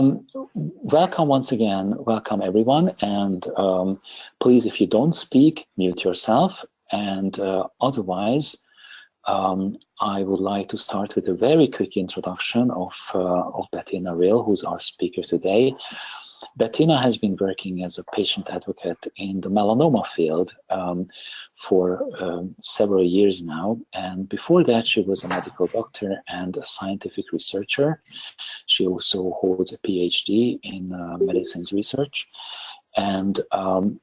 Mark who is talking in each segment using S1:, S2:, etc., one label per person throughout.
S1: um, welcome once again. Welcome everyone. And um, please, if you don't speak, mute yourself. And uh, otherwise, um, I would like to start with a very quick introduction of, uh, of Bettina Ryll, who's our speaker today. Bettina has been working as a patient advocate in the melanoma field um, for um, several years now. And before that, she was a medical doctor and a scientific researcher. She also holds a PhD in uh, medicines research. And um,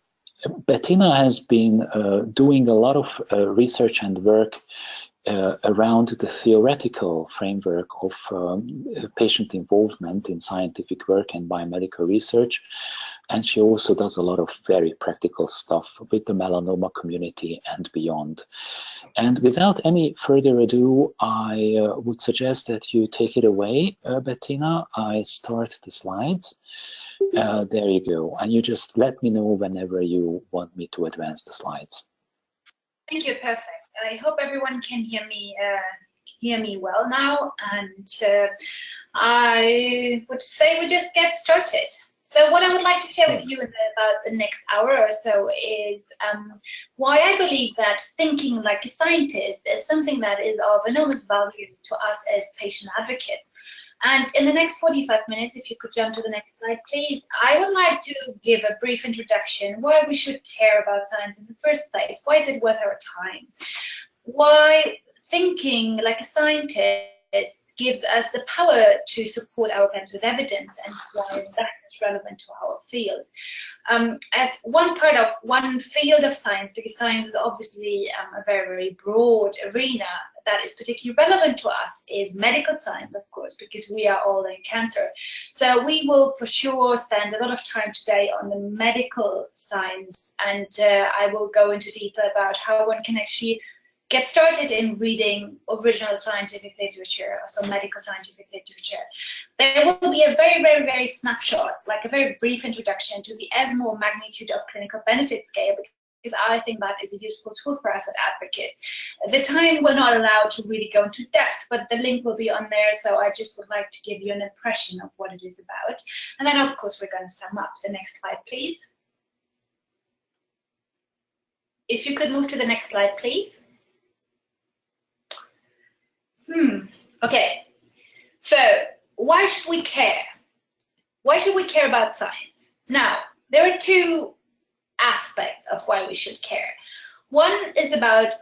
S1: Bettina has been uh, doing a lot of uh, research and work uh, around the theoretical framework of um, patient involvement in scientific work and biomedical research. And she also does a lot of very practical stuff with the melanoma community and beyond. And without any further ado, I uh, would suggest that you take it away, uh, Bettina. I start the slides. Uh, there you go. And you just let me know whenever you want me to advance the slides.
S2: Thank you, perfect. I hope everyone can hear me uh, hear me well now, and uh, I would say we just get started. So what I would like to share with you in the, about the next hour or so is um, why I believe that thinking like a scientist is something that is of enormous value to us as patient advocates. And in the next 45 minutes, if you could jump to the next slide, please, I would like to give a brief introduction why we should care about science in the first place. Why is it worth our time? Why thinking like a scientist gives us the power to support our claims with evidence and why that is relevant to our field um, as one part of one field of science, because science is obviously um, a very, very broad arena that is particularly relevant to us, is medical science, of course, because we are all in cancer. So we will for sure spend a lot of time today on the medical science, and uh, I will go into detail about how one can actually get started in reading original scientific literature, so medical scientific literature. There will be a very, very, very snapshot, like a very brief introduction to the ESMO magnitude of clinical benefit scale, because I think that is a useful tool for us as advocates. the time we're not allowed to really go into depth, but the link will be on there, so I just would like to give you an impression of what it is about. And then, of course, we're going to sum up. The next slide, please. If you could move to the next slide, please. Hmm. Okay. So why should we care? Why should we care about science? Now, there are two aspects of why we should care. One is about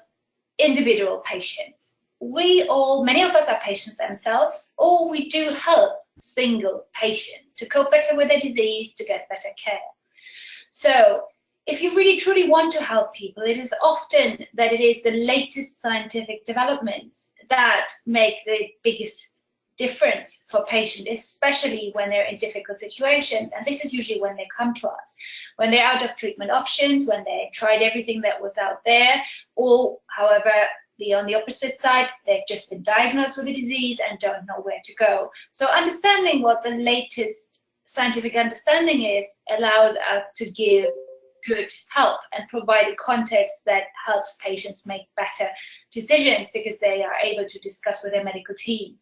S2: individual patients. We all, many of us are patients themselves, or we do help single patients to cope better with their disease, to get better care. So if you really truly want to help people, it is often that it is the latest scientific developments that make the biggest difference for patients, especially when they're in difficult situations. And this is usually when they come to us, when they're out of treatment options, when they tried everything that was out there, or however, the on the opposite side, they've just been diagnosed with a disease and don't know where to go. So understanding what the latest scientific understanding is allows us to give good help and provide a context that helps patients make better decisions because they are able to discuss with their medical team.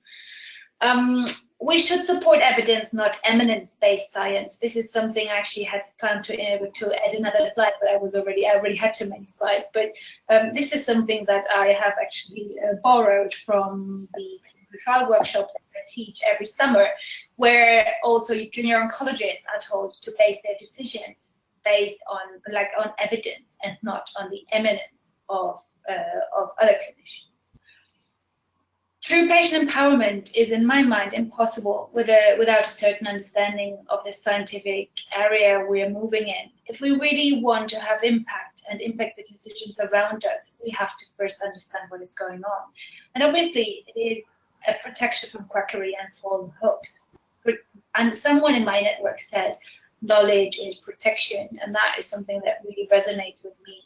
S2: Um, we should support evidence, not eminence-based science. This is something I actually had planned to, uh, to add another slide, but I was already I already had too many slides. But um, this is something that I have actually uh, borrowed from the trial workshop that I teach every summer, where also junior oncologists are told to base their decisions based on like on evidence and not on the eminence of uh, of other clinicians. True patient empowerment is, in my mind, impossible with a, without a certain understanding of the scientific area we are moving in. If we really want to have impact and impact the decisions around us, we have to first understand what is going on. And obviously, it is a protection from quackery and false hopes. And someone in my network said, knowledge is protection, and that is something that really resonates with me.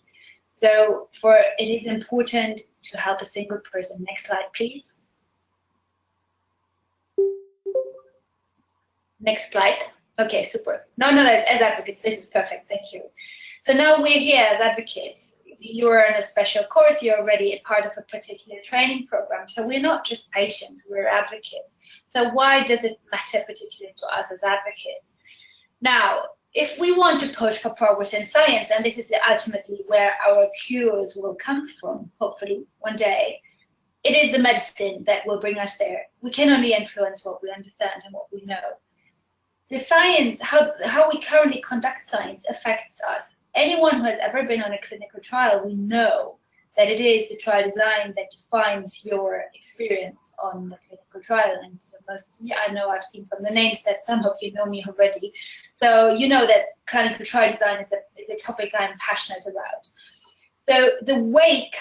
S2: So for it is important to help a single person. Next slide, please. Next slide. Okay, super. No, no, as, as advocates, this is perfect. Thank you. So now we're here as advocates. You're in a special course. You're already a part of a particular training program. So we're not just patients, we're advocates. So why does it matter particularly to us as advocates? Now, if we want to push for progress in science, and this is ultimately where our cures will come from, hopefully one day, it is the medicine that will bring us there. We can only influence what we understand and what we know. The science, how, how we currently conduct science affects us. Anyone who has ever been on a clinical trial, we know that it is the trial design that defines your experience on the clinical trial. And most, yeah, I know I've seen from the names that some of you know me already. So you know that clinical trial design is a, is a topic I'm passionate about. So the way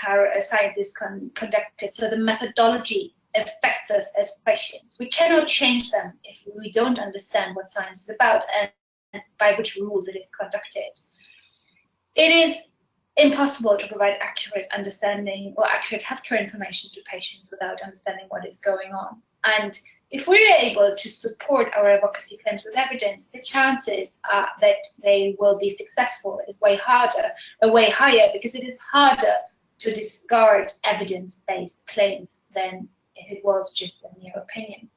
S2: science is con conducted, so the methodology affects us as patients. We cannot change them if we don't understand what science is about and, by which rules it is conducted. It is impossible to provide accurate understanding or accurate healthcare information to patients without understanding what is going on. And if we're able to support our advocacy claims with evidence, the chances uh, that they will be successful is way harder, or way higher, because it is harder to discard evidence-based claims than if it was just a mere opinion.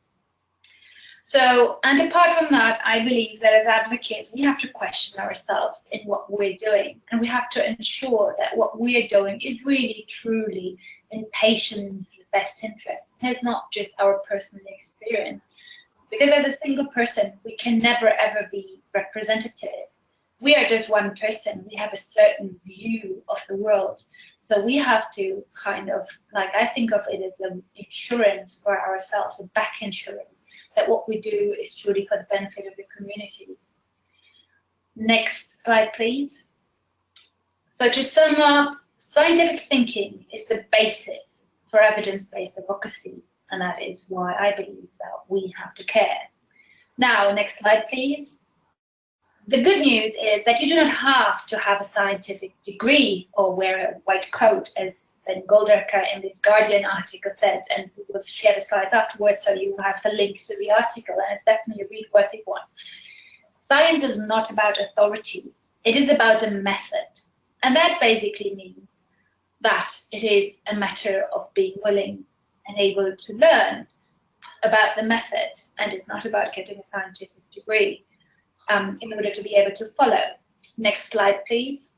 S2: So, and apart from that, I believe that as advocates, we have to question ourselves in what we're doing. And we have to ensure that what we're doing is really, truly in patients' best interest. It's not just our personal experience. Because as a single person, we can never, ever be representative. We are just one person. We have a certain view of the world. So we have to kind of, like, I think of it as an insurance for ourselves, a back insurance that what we do is truly for the benefit of the community. Next slide, please. So to sum up, scientific thinking is the basis for evidence-based advocacy, and that is why I believe that we have to care. Now, next slide, please. The good news is that you do not have to have a scientific degree or wear a white coat, as Ben Goldacre in this Guardian article said, and we will share the slides afterwards so you have the link to the article, and it's definitely a read-worthy one. Science is not about authority, it is about a method. And that basically means that it is a matter of being willing and able to learn about the method, and it's not about getting a scientific degree um, in order to be able to follow. Next slide, please.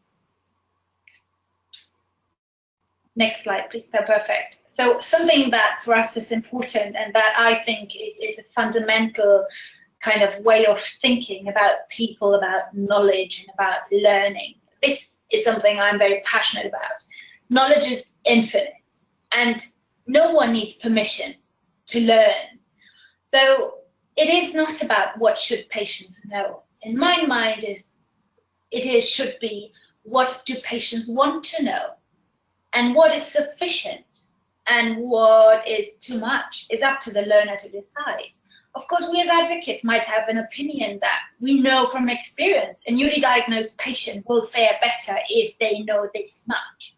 S2: Next slide, please. perfect. So something that for us is important and that I think is, is a fundamental kind of way of thinking about people, about knowledge and about learning. This is something I'm very passionate about. Knowledge is infinite and no one needs permission to learn. So it is not about what should patients know. In my mind is it is should be what do patients want to know and what is sufficient and what is too much is up to the learner to decide. Of course, we as advocates might have an opinion that we know from experience a newly diagnosed patient will fare better if they know this much.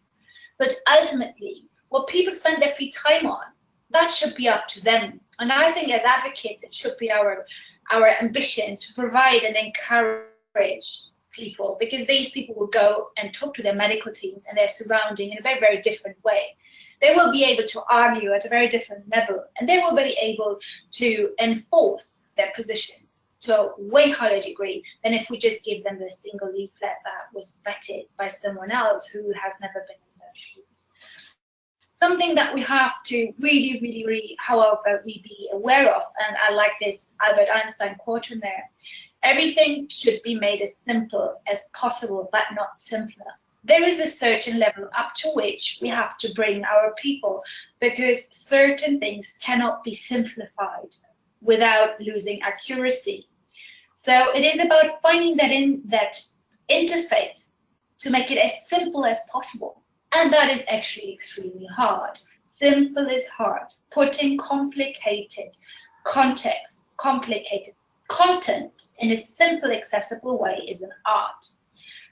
S2: But ultimately, what people spend their free time on, that should be up to them. And I think as advocates, it should be our, our ambition to provide and encourage people because these people will go and talk to their medical teams and their surrounding in a very, very different way. They will be able to argue at a very different level and they will be able to enforce their positions to a way higher degree than if we just give them the single leaflet that was vetted by someone else who has never been in their shoes. Something that we have to really, really, really, however, we be aware of, and I like this Albert Einstein quote in there, Everything should be made as simple as possible, but not simpler. There is a certain level up to which we have to bring our people because certain things cannot be simplified without losing accuracy. So it is about finding that in that interface to make it as simple as possible. And that is actually extremely hard. Simple is hard. Putting complicated context, complicated content in a simple, accessible way is an art.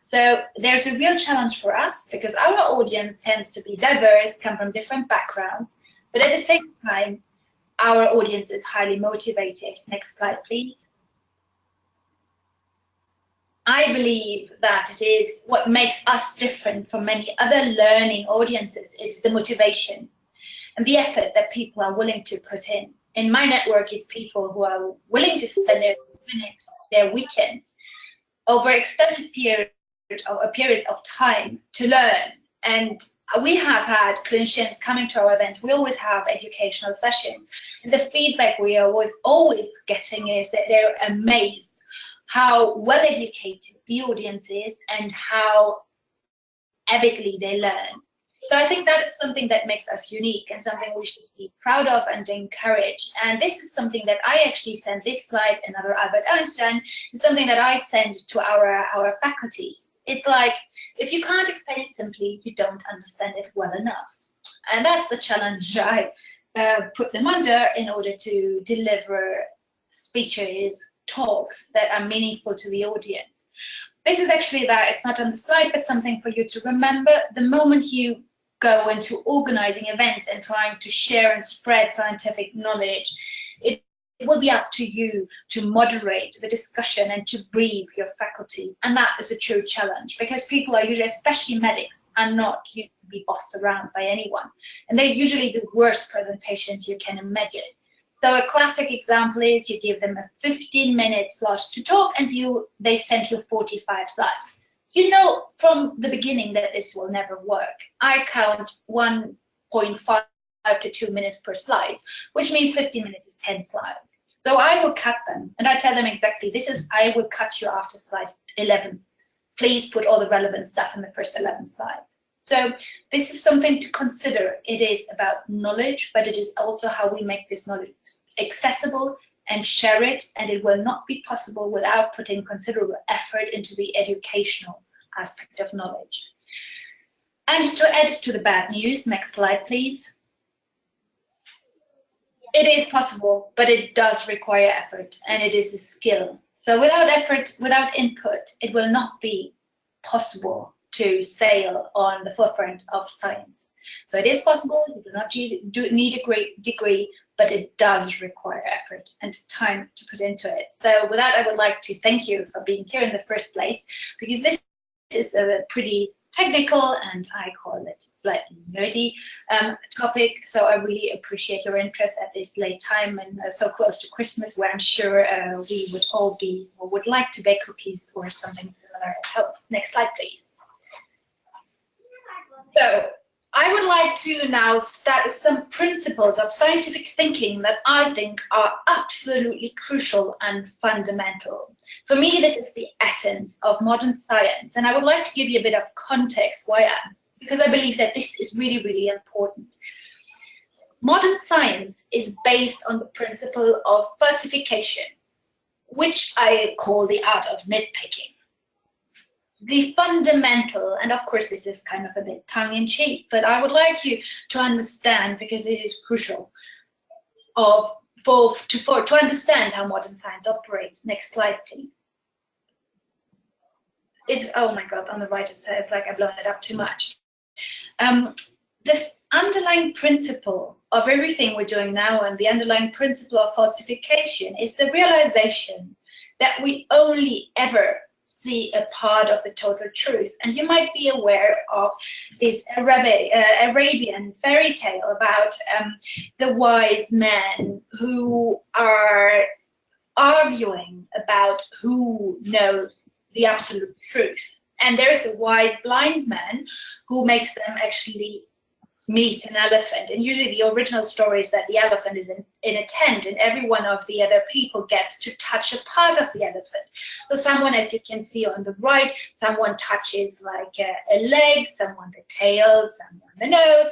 S2: So there's a real challenge for us because our audience tends to be diverse, come from different backgrounds, but at the same time, our audience is highly motivated. Next slide, please. I believe that it is what makes us different from many other learning audiences is the motivation and the effort that people are willing to put in. in my network, it's people who are willing to spend their minutes, their weekends, over extended period or periods of time to learn. And we have had clinicians coming to our events. We always have educational sessions. And the feedback we are always, always getting is that they're amazed how well educated the audience is and how avidly they learn. So I think that is something that makes us unique and something we should be proud of and encourage. And this is something that I actually send this slide, another Albert Einstein, is something that I send to our, our faculty. It's like, if you can't explain it simply, you don't understand it well enough. And that's the challenge I uh, put them under in order to deliver speeches, talks that are meaningful to the audience. This is actually that, it's not on the slide, but something for you to remember. The moment you go into organizing events and trying to share and spread scientific knowledge, it, it will be up to you to moderate the discussion and to brief your faculty. And that is a true challenge because people are usually, especially medics, are not be bossed around by anyone. And they're usually the worst presentations you can imagine. So a classic example is you give them a 15 minute slot to talk and you they send you 45 slides you know from the beginning that this will never work. I count 1.5 to 2 minutes per slide, which means 15 minutes is 10 slides. So I will cut them and I tell them exactly, this is, I will cut you after slide 11. Please put all the relevant stuff in the first 11 slides. So this is something to consider. It is about knowledge, but it is also how we make this knowledge accessible and share it, and it will not be possible without putting considerable effort into the educational aspect of knowledge. And to add to the bad news, next slide, please. It is possible, but it does require effort, and it is a skill. So without effort, without input, it will not be possible to sail on the forefront of science. So it is possible, you do not need a great degree, but it does require effort and time to put into it. So with that, I would like to thank you for being here in the first place, because this is a pretty technical and I call it slightly nerdy um, topic. So I really appreciate your interest at this late time and uh, so close to Christmas where I'm sure uh, we would all be or would like to bake cookies or something similar at home. Next slide, please. So I would like to now start with some principles of scientific thinking that I think are absolutely crucial and fundamental. For me, this is the essence of modern science, and I would like to give you a bit of context why I, because I believe that this is really, really important. Modern science is based on the principle of falsification, which I call the art of nitpicking the fundamental, and of course this is kind of a bit tongue-in-cheek, but I would like you to understand, because it is crucial, of for to, for, to understand how modern science operates. Next slide, please. It's, oh my God, on the right it says like I've blown it up too much. Um, the underlying principle of everything we're doing now and the underlying principle of falsification is the realization that we only ever see a part of the total truth. And you might be aware of this uh, Arabian fairy tale about um, the wise men who are arguing about who knows the absolute truth. And there's a wise blind man who makes them actually meet an elephant. And usually the original story is that the elephant is in, in a tent and every one of the other people gets to touch a part of the elephant. So someone, as you can see on the right, someone touches like a, a leg, someone the tail, someone the nose,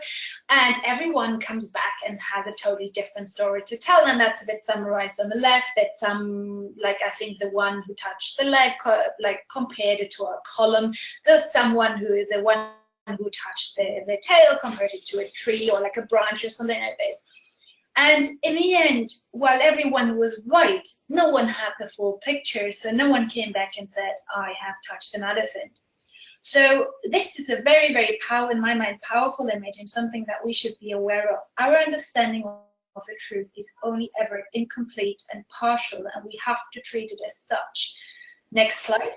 S2: and everyone comes back and has a totally different story to tell. And that's a bit summarized on the left that some, like I think the one who touched the leg, like compared it to a column. There's someone who, the one who touched the, the tail converted to a tree or like a branch or something like this. And in the end, while everyone was right, no one had the full picture. So no one came back and said, I have touched an elephant. So this is a very, very powerful, in my mind, powerful image and something that we should be aware of. Our understanding of the truth is only ever incomplete and partial, and we have to treat it as such. Next slide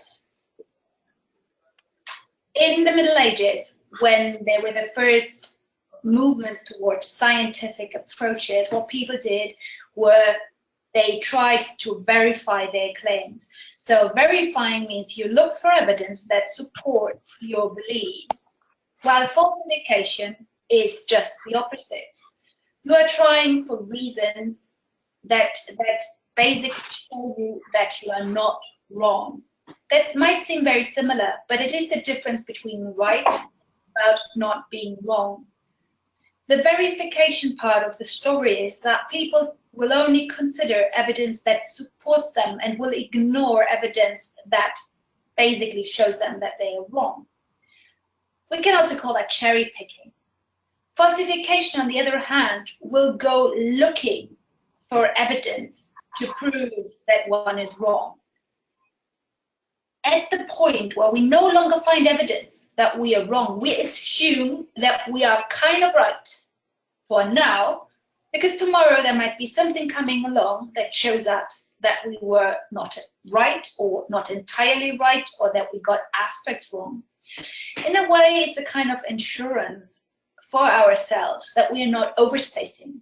S2: in the Middle Ages, when there were the first movements towards scientific approaches, what people did were they tried to verify their claims. So verifying means you look for evidence that supports your beliefs, while falsification is just the opposite. You are trying for reasons that, that basically show you that you are not wrong. That might seem very similar, but it is the difference between right about not being wrong. The verification part of the story is that people will only consider evidence that supports them and will ignore evidence that basically shows them that they are wrong. We can also call that cherry picking. Falsification, on the other hand, will go looking for evidence to prove that one is wrong. At the point where we no longer find evidence that we are wrong, we assume that we are kind of right for now, because tomorrow there might be something coming along that shows us that we were not right or not entirely right or that we got aspects wrong. In a way, it's a kind of insurance for ourselves that we are not overstating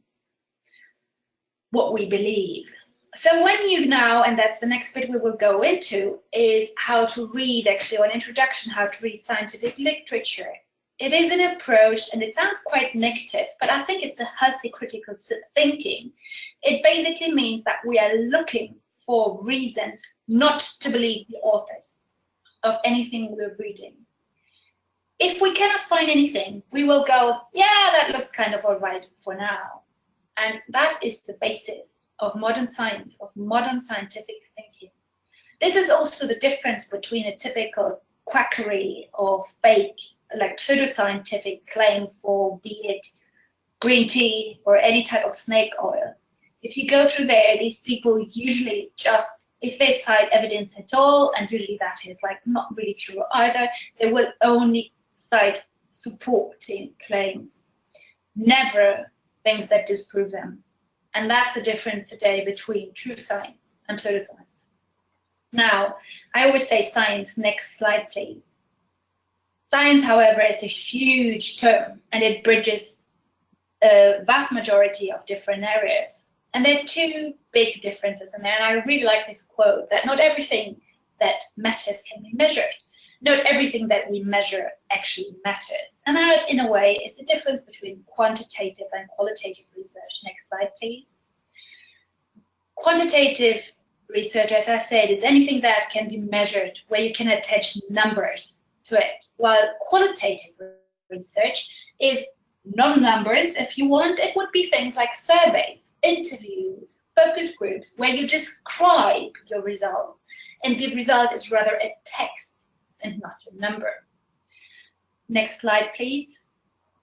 S2: what we believe. So when you now, and that's the next bit we will go into, is how to read, actually, or an introduction, how to read scientific literature. It is an approach, and it sounds quite negative, but I think it's a healthy critical thinking. It basically means that we are looking for reasons not to believe the authors of anything we're reading. If we cannot find anything, we will go, yeah, that looks kind of all right for now. And that is the basis of modern science, of modern scientific thinking. This is also the difference between a typical quackery or fake, like pseudoscientific claim for be it green tea or any type of snake oil. If you go through there, these people usually just, if they cite evidence at all, and usually that is like not really true either, they will only cite supporting claims, never things that disprove them. And that's the difference today between true science and pseudoscience. Now, I always say science, next slide, please. Science, however, is a huge term and it bridges a vast majority of different areas. And there are two big differences in there. And I really like this quote that not everything that matters can be measured not everything that we measure actually matters. And that, in a way, is the difference between quantitative and qualitative research. Next slide, please. Quantitative research, as I said, is anything that can be measured, where you can attach numbers to it, while qualitative research is non-numbers, if you want. It would be things like surveys, interviews, focus groups, where you describe your results, and the result is rather a text and not a number. Next slide, please.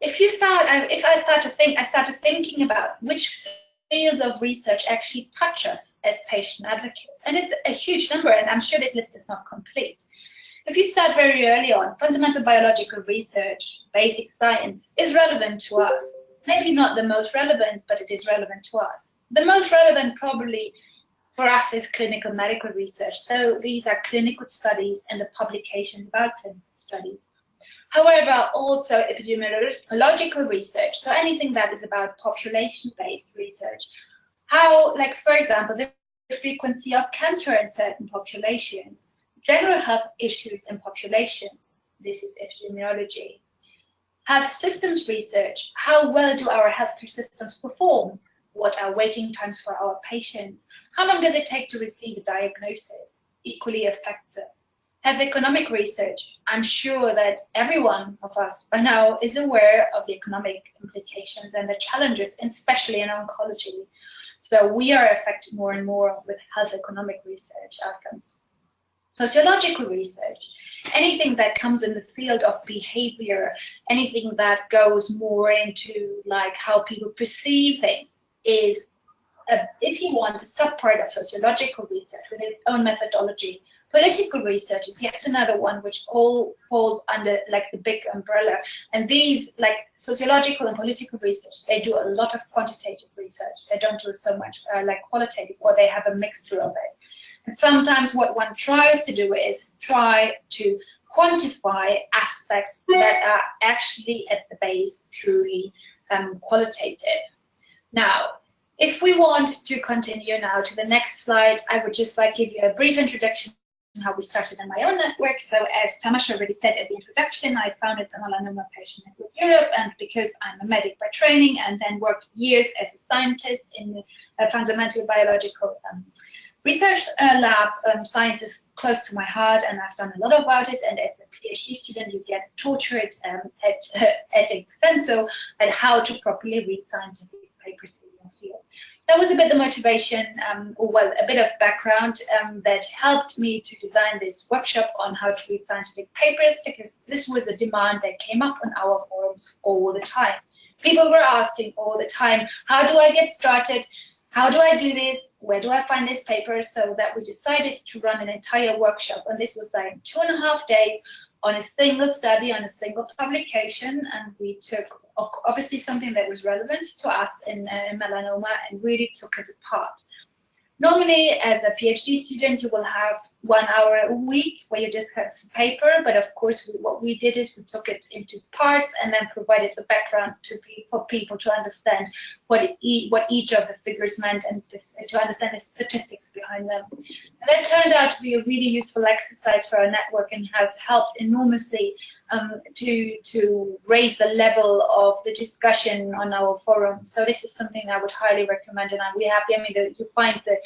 S2: If you start, if I start to think, I started thinking about which fields of research actually touch us as patient advocates. And it's a huge number, and I'm sure this list is not complete. If you start very early on, fundamental biological research, basic science is relevant to us. Maybe not the most relevant, but it is relevant to us. The most relevant probably for us is clinical medical research. So these are clinical studies and the publications about clinical studies. However, also epidemiological research, so anything that is about population-based research. How, like, for example, the frequency of cancer in certain populations, general health issues in populations, this is epidemiology. Health systems research, how well do our healthcare systems perform? What are waiting times for our patients? How long does it take to receive a diagnosis? Equally affects us. Have economic research. I'm sure that every one of us by now is aware of the economic implications and the challenges, especially in oncology. So we are affected more and more with health economic research outcomes. Sociological research, anything that comes in the field of behavior, anything that goes more into like how people perceive things, is, a, if you want, a subpart of sociological research with its own methodology. Political research is yet another one which all falls under like the big umbrella. And these, like sociological and political research, they do a lot of quantitative research. They don't do so much uh, like qualitative, or they have a mixture of it. And sometimes what one tries to do is try to quantify aspects that are actually at the base truly um, qualitative. Now, If we want to continue now to the next slide, I would just like to give you a brief introduction on how we started in my own network. So as Tamas already said at the introduction, I founded the Melanoma Patient Network Europe, and because I'm a medic by training and then worked years as a scientist in a fundamental biological um, research uh, lab, um, science is close to my heart and I've done a lot about it. And as a PhD student, you get tortured um, at, uh, at extenso at how to properly read scientific in your field. That was a bit the motivation, um, or well, a bit of background um, that helped me to design this workshop on how to read scientific papers because this was a demand that came up on our forums all the time. People were asking all the time, how do I get started? how do I do this? Where do I find this paper? So that we decided to run an entire workshop. And this was like two and a half days on a single study, on a single publication. And we took obviously something that was relevant to us in uh, melanoma and really took it apart. Normally, as a PhD student, you will have one hour a week where you just discuss a paper, but of course, we, what we did is we took it into parts and then provided the background to be, for people to understand what what each of the figures meant and this, to understand the statistics behind them. And that turned out to be a really useful exercise for our network and has helped enormously um, to to raise the level of the discussion on our forum. So this is something I would highly recommend, and I'm really happy. I mean, the, you find the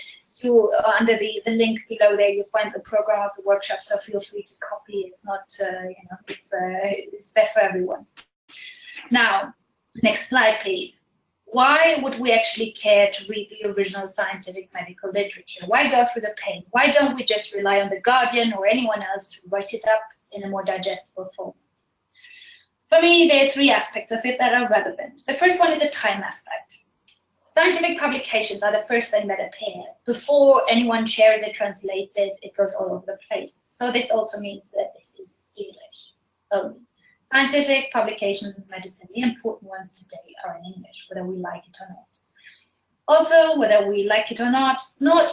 S2: you uh, under the the link below there, you'll find the program of the workshop. So feel free to copy. It's not uh, you know it's uh, it's there for everyone. Now, next slide, please. Why would we actually care to read the original scientific medical literature? Why go through the pain? Why don't we just rely on the Guardian or anyone else to write it up in a more digestible form. For me, there are three aspects of it that are relevant. The first one is a time aspect. Scientific publications are the first thing that appear. Before anyone shares it, translates it, it goes all over the place. So this also means that this is English only. Scientific publications in medicine, the important ones today, are in English, whether we like it or not. Also, whether we like it or not, not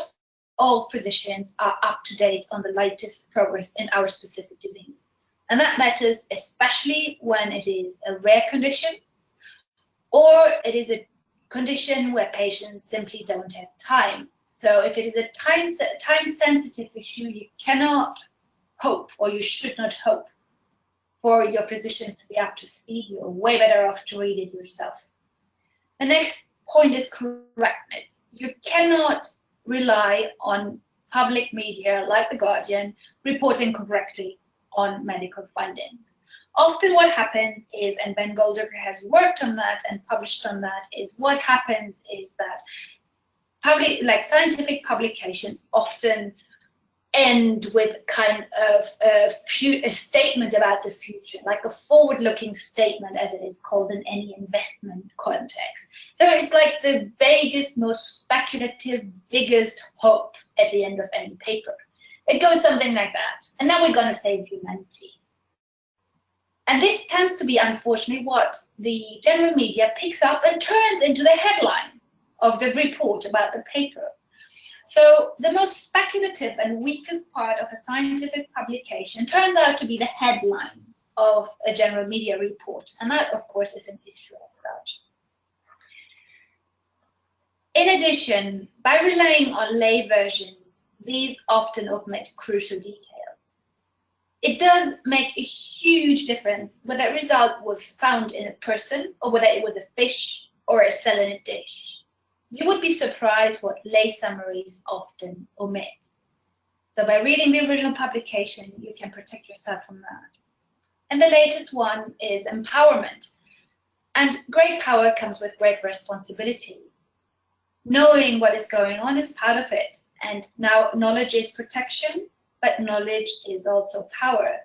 S2: all physicians are up to date on the latest progress in our specific disease. And that matters especially when it is a rare condition or it is a condition where patients simply don't have time. So if it is a time, time sensitive issue, you cannot hope or you should not hope for your physicians to be up to speed. You're way better off to read it yourself. The next point is correctness. You cannot rely on public media like The Guardian reporting correctly on medical findings. Often what happens is, and Ben Goldacre has worked on that and published on that, is what happens is that public, like scientific publications often end with kind of a, a, statement about the future, like a forward-looking statement, as it is called in any investment context. So it's like the vaguest, most speculative, biggest hope at the end of any paper. It goes something like that. And then we're going to save humanity. And this tends to be, unfortunately, what the general media picks up and turns into the headline of the report about the paper. So the most speculative and weakest part of a scientific publication turns out to be the headline of a general media report. And that, of course, is an issue as such. In addition, by relying on lay versions, these often omit crucial details. It does make a huge difference whether a result was found in a person or whether it was a fish or a cell in a dish. You would be surprised what lay summaries often omit. So by reading the original publication, you can protect yourself from that. And the latest one is empowerment. And great power comes with great responsibility. Knowing what is going on is part of it. And now knowledge is protection, but knowledge is also power.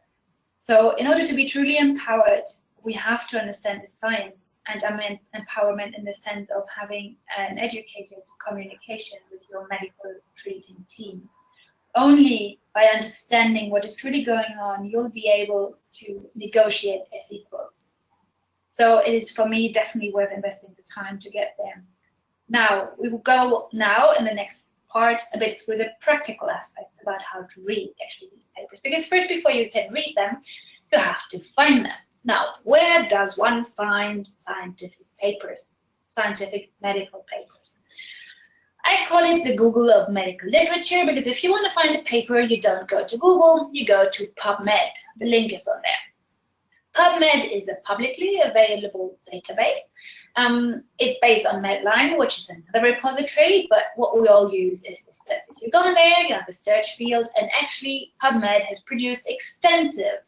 S2: So in order to be truly empowered, we have to understand the science and I mean empowerment in the sense of having an educated communication with your medical treating team. Only by understanding what is truly going on, you'll be able to negotiate as equals. So it is for me definitely worth investing the time to get there. Now, we will go now in the next a bit through the practical aspects about how to read actually these papers. Because first, before you can read them, you have to find them. Now, where does one find scientific papers, scientific medical papers? I call it the Google of medical literature because if you want to find a paper, you don't go to Google, you go to PubMed. The link is on there. PubMed is a publicly available database. Um, it's based on Medline, which is another repository, but what we all use is this service. You go in there, you have the search field, and actually PubMed has produced extensive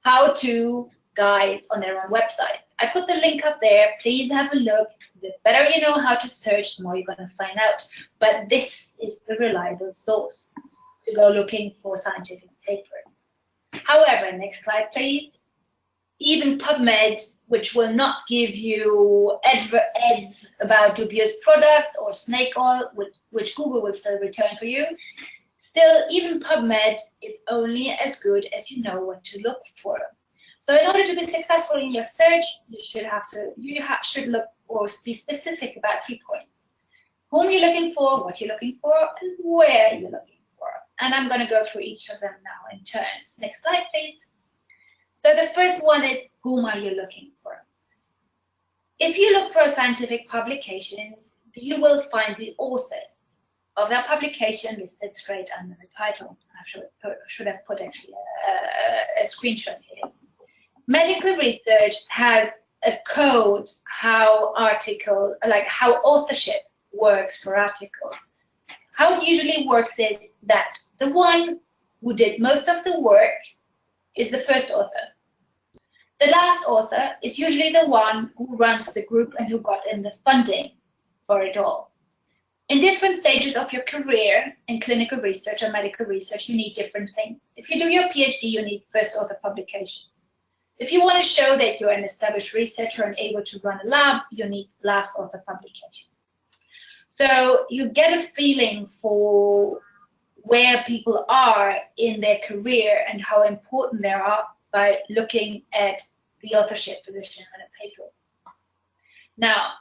S2: how-to guides on their own website. I put the link up there. Please have a look. The better you know how to search, the more you're going to find out. But this is the reliable source to go looking for scientific papers. However, next slide, please even PubMed, which will not give you ads about dubious products or snake oil, which, Google will still return for you, still, even PubMed is only as good as you know what to look for. So in order to be successful in your search, you should have to, you should look or be specific about three points. Whom you're looking for, what you're looking for, and where you're looking for. And I'm going to go through each of them now in turns. Next slide, please. So the first one is whom are you looking for? If you look for a scientific publications, you will find the authors of that publication listed straight under the title. I should, should have put actually a, a screenshot here. Medical research has a code how article, like how authorship works for articles. How it usually works is that the one who did most of the work is the first author. The last author is usually the one who runs the group and who got in the funding for it all. In different stages of your career in clinical research or medical research, you need different things. If you do your PhD, you need first author publication. If you want to show that you're an established researcher and able to run a lab, you need last author publication. So you get a feeling for where people are in their career and how important they are by looking at the authorship position on a paper. Now,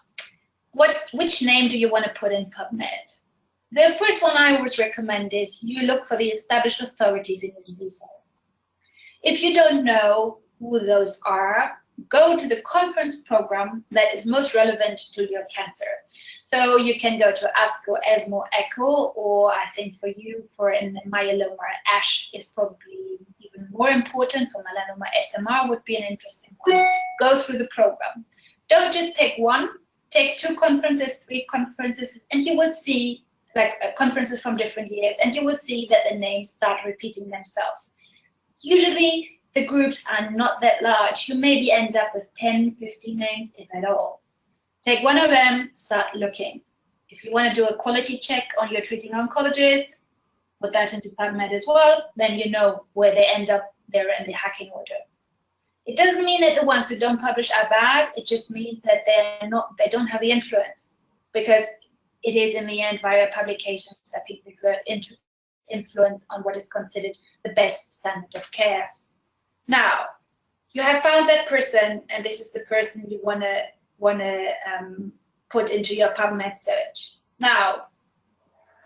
S2: what, which name do you want to put in PubMed? The first one I always recommend is you look for the established authorities in your disease area. If you don't know who those are, go to the conference program that is most relevant to your cancer. So you can go to ASCO, ESMO, ECCO, or I think for you, for in myeloma, ASH is probably even more important. For melanoma, SMR would be an interesting one. Go through the program. Don't just take one, take two conferences, three conferences, and you will see like uh, conferences from different years, and you will see that the names start repeating themselves. Usually the groups are not that large. You maybe end up with 10, 15 names, if at all. Take one of them, start looking. If you want to do a quality check on your treating oncologist, put that into PubMed as well, then you know where they end up there in the hacking order. It doesn't mean that the ones who don't publish are bad. It just means that they're not, they don't have the influence because it is in the end via publications that people exert influence on what is considered the best standard of care. Now, you have found that person, and this is the person you want to want to um, put into your PubMed search. Now,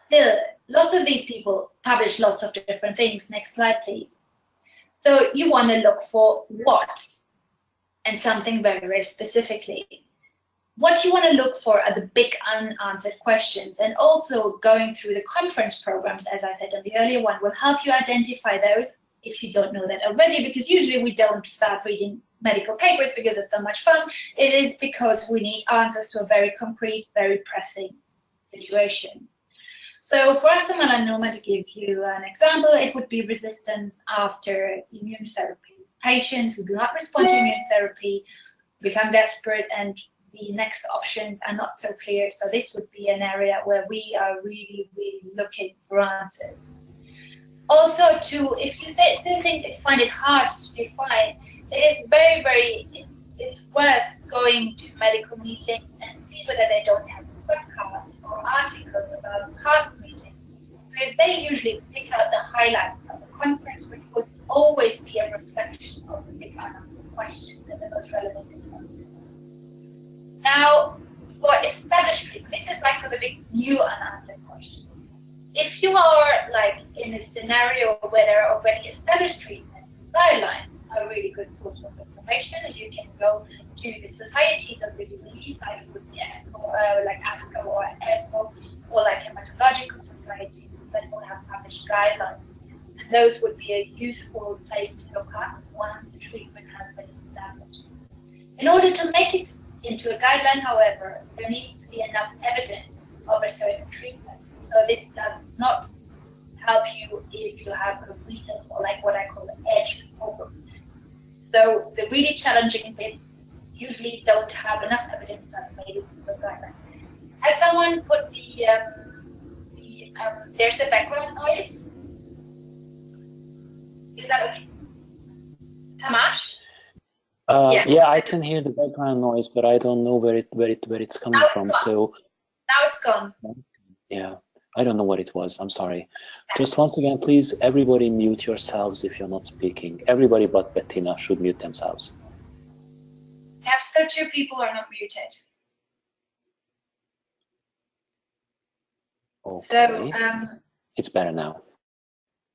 S2: still, lots of these people publish lots of different things. Next slide, please. So you want to look for what and something very, very specifically. What you want to look for are the big unanswered questions and also going through the conference programs, as I said in the earlier one, will help you identify those if you don't know that already, because usually we don't start reading medical papers because it's so much fun. It is because we need answers to a very concrete, very pressing situation. So for us, melanoma, to give you an example, it would be resistance after immune therapy. Patients who do not respond to immune therapy become desperate and the next options are not so clear. So this would be an area where we are really, really looking for answers. Also, to if you still think find it hard to define, it is very, very, it's worth going to medical meetings and see whether they don't have podcasts or articles about past meetings, because they usually pick out the highlights of the conference, which would always be a reflection of the big unanswered questions and the most relevant ones. Now, for established treatment, this is like for the big new unanswered questions. If you are like in a scenario where there are already established treatments, guidelines, a really good source of information. And you can go to the societies of the disease, like with the ASCO, uh, like ASCO or ESMO, or like hematological societies that will have published guidelines. And those would be a useful place to look at once the treatment has been established. In order to make it into a guideline, however, there needs to be enough evidence of a certain treatment. So this does not help you if you have a recent or like what I call an edge problem. So the really challenging bits usually don't have enough evidence that's made it into a guideline. Has someone put the, um, the um, there's a background noise? Is that okay? Tamash?
S1: Uh, yeah. yeah, I can hear the background noise, but I don't know where it where it where it's coming from. So
S2: now it's gone.
S1: Yeah, I don't know what it was. I'm sorry. Just once again, please, everybody mute yourselves if you're not speaking. Everybody but Bettina should mute themselves.
S2: Still two people are not muted.
S1: Okay. So um, it's better now.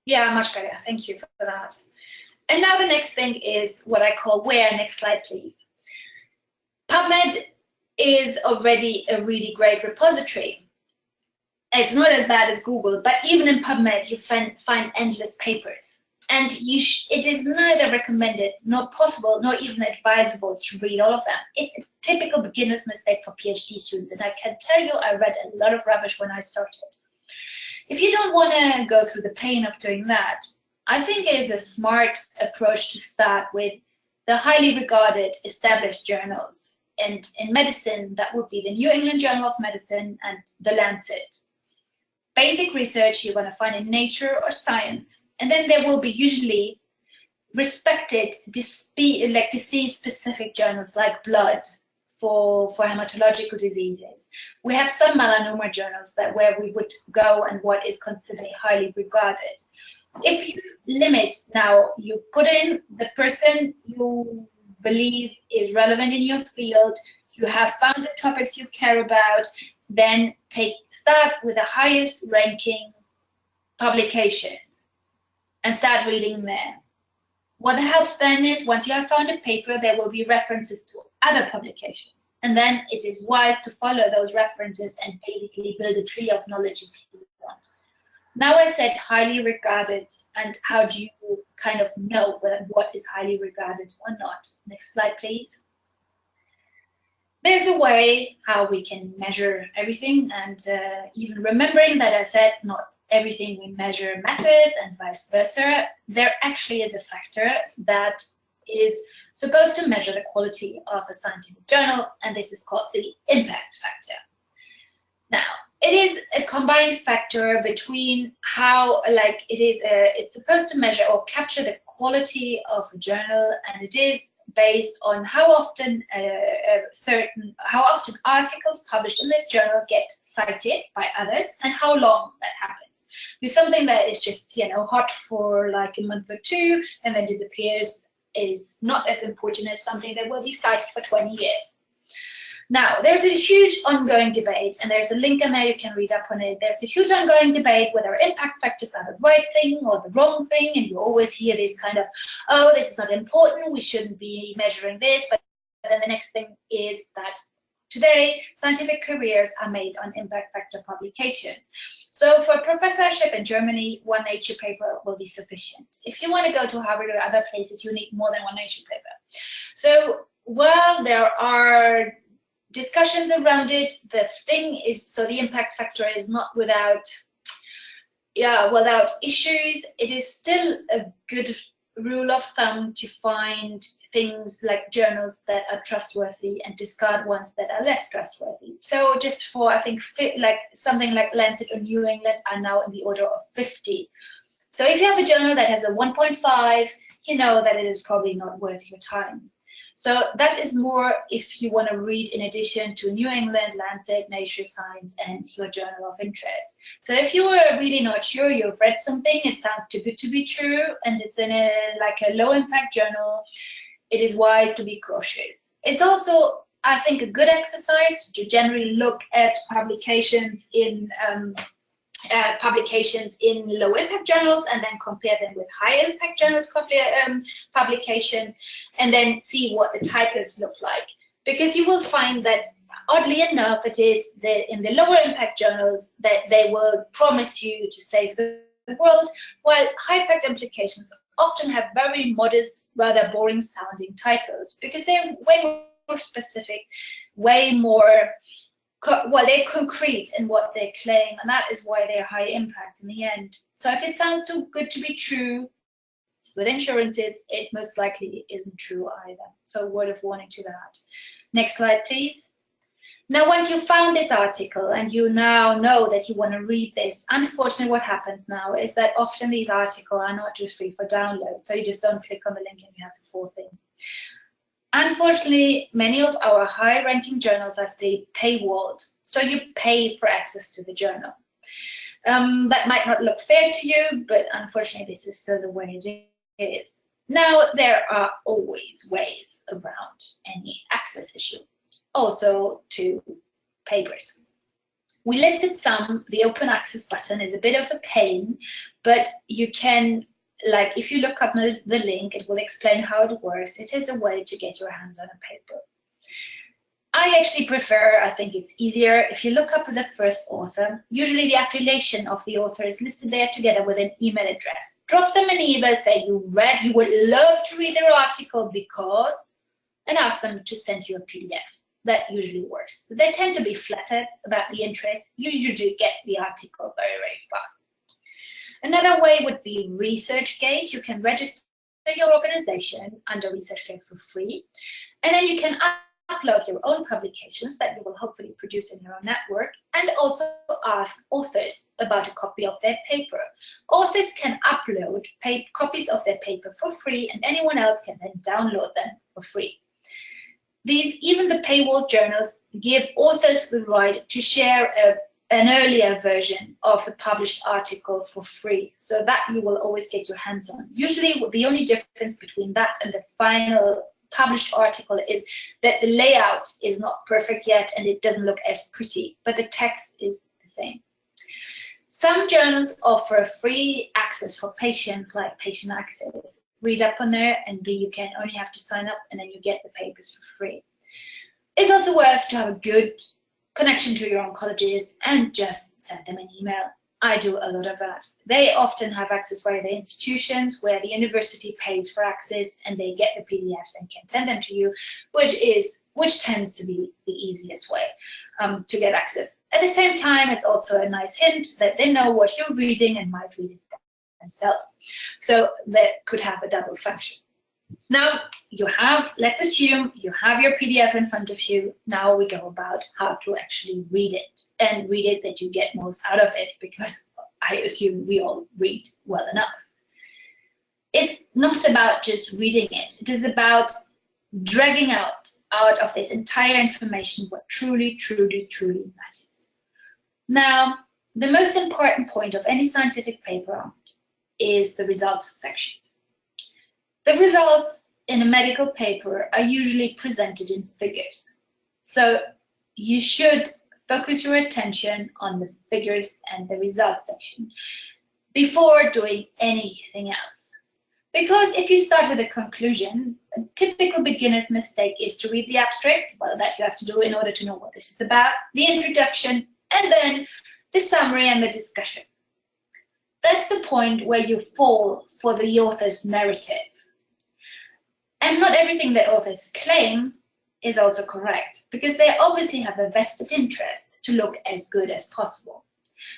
S2: Yeah, much better. Thank you for that. And now the next thing is what I call where. Next slide, please. PubMed is already a really great repository. It's not as bad as Google, but even in PubMed, you find, find endless papers. And it is neither recommended, nor possible, nor even advisable to read all of them. It's a typical beginner's mistake for PhD students. And I can tell you, I read a lot of rubbish when I started. If you don't want to go through the pain of doing that, I think it is a smart approach to start with the highly regarded established journals. And in medicine, that would be the New England Journal of Medicine and the Lancet. Basic research you're going to find in Nature or Science, and then there will be usually respected like disease-specific journals like Blood for, for hematological diseases. We have some melanoma journals that where we would go and what is considered highly regarded if you limit now, you put in the person you believe is relevant in your field, you have found the topics you care about, then take start with the highest ranking publications and start reading there. What helps then is once you have found a paper, there will be references to other publications. And then it is wise to follow those references and basically build a tree of knowledge if you want. Now I said highly regarded, and how do you kind of know what is highly regarded or not? Next slide, please. There's a way how we can measure everything, and uh, even remembering that I said not everything we measure matters and vice versa, there actually is a factor that is supposed to measure the quality of a scientific journal, and this is called the impact factor. Now, it is a combined factor between how like it is a, it's supposed to measure or capture the quality of a journal and it is based on how often a, a certain how often articles published in this journal get cited by others and how long that happens. With something that is just you know hot for like a month or two and then disappears is not as important as something that will be cited for 20 years now, there's a huge ongoing debate, and there's a link in there you can read up on it. There's a huge ongoing debate whether impact factors are the right thing or the wrong thing, and you always hear this kind of, oh, this is not important, we shouldn't be measuring this, but then the next thing is that today scientific careers are made on impact factor publications. So for professorship in Germany, one Nature paper will be sufficient. If you want to go to Harvard or other places, you need more than one Nature paper. So while there are discussions around it. The thing is, so the impact factor is not without, yeah, without issues. It is still a good rule of thumb to find things like journals that are trustworthy and discard ones that are less trustworthy. So just for, I think, like something like Lancet or New England are now in the order of 50. So if you have a journal that has a 1.5, you know that it is probably not worth your time. So that is more if you want to read in addition to New England, Lancet, Nature Science, and your journal of interest. So if you are really not sure, you've read something, it sounds too good to be true, and it's in a like a low impact journal, it is wise to be cautious. It's also I think a good exercise to generally look at publications in um, uh, publications in low impact journals and then compare them with high impact journals um, publications and then see what the titles look like. because you will find that oddly enough, it is the, in the lower impact journals that they will promise you to save the world, while high impact applications often have very modest, rather boring sounding titles because they're way more specific, way more, well, they're concrete in what they claim, and that is why they're high impact in the end. So if it sounds too good to be true, with insurances, it most likely isn't true either. So word of warning to that. Next slide, please. Now, once you found this article and you now know that you want to read this, unfortunately what happens now is that often these articles are not just free for download, so you just don't click on the link and you have the full thing. Unfortunately, many of our high-ranking journals are still paywalled, so you pay for access to the journal. Um, that might not look fair to you, but unfortunately this is still the way it is. Now, there are always ways around any access issue also to papers. We listed some, the open access button is a bit of a pain, but you can, like if you look up the link, it will explain how it works. It is a way to get your hands on a paper. I actually prefer, I think it's easier, if you look up the first author, usually the affiliation of the author is listed there together with an email address. Drop them an email, say you read, you would love to read their article because, and ask them to send you a PDF that usually works. They tend to be flattered about the interest. You usually get the article very, very fast. Another way would be ResearchGate. You can register your organization under ResearchGate for free. And then you can upload your own publications that you will hopefully produce in your own network and also ask authors about a copy of their paper. Authors can upload copies of their paper for free and anyone else can then download them for free. These, even the paywall journals, give authors the right to share a, an earlier version of a published article for free, so that you will always get your hands on. Usually, the only difference between that and the final published article is that the layout is not perfect yet and it doesn't look as pretty, but the text is the same. Some journals offer free access for patients like patient access read up on there and you can only have to sign up and then you get the papers for free. It's also worth to have a good connection to your oncologist and just send them an email. I do a lot of that. They often have access via the institutions where the university pays for access and they get the PDFs and can send them to you, which is which tends to be the easiest way um, to get access. At the same time, it's also a nice hint that they know what you're reading and might read it themselves. So that could have a double function. Now you have, let's assume you have your PDF in front of you. Now we go about how to actually read it and read it that you get most out of it because I assume we all read well enough. It's not about just reading it. It is about dragging out out of this entire information what truly, truly, truly matters. Now, the most important point of any scientific paper is the results section. The results in a medical paper are usually presented in figures. So you should focus your attention on the figures and the results section before doing anything else. Because if you start with the conclusions, a typical beginner's mistake is to read the abstract, well, that you have to do in order to know what this is about, the introduction, and then the summary and the discussion that's the point where you fall for the author's narrative. And not everything that authors claim is also correct, because they obviously have a vested interest to look as good as possible.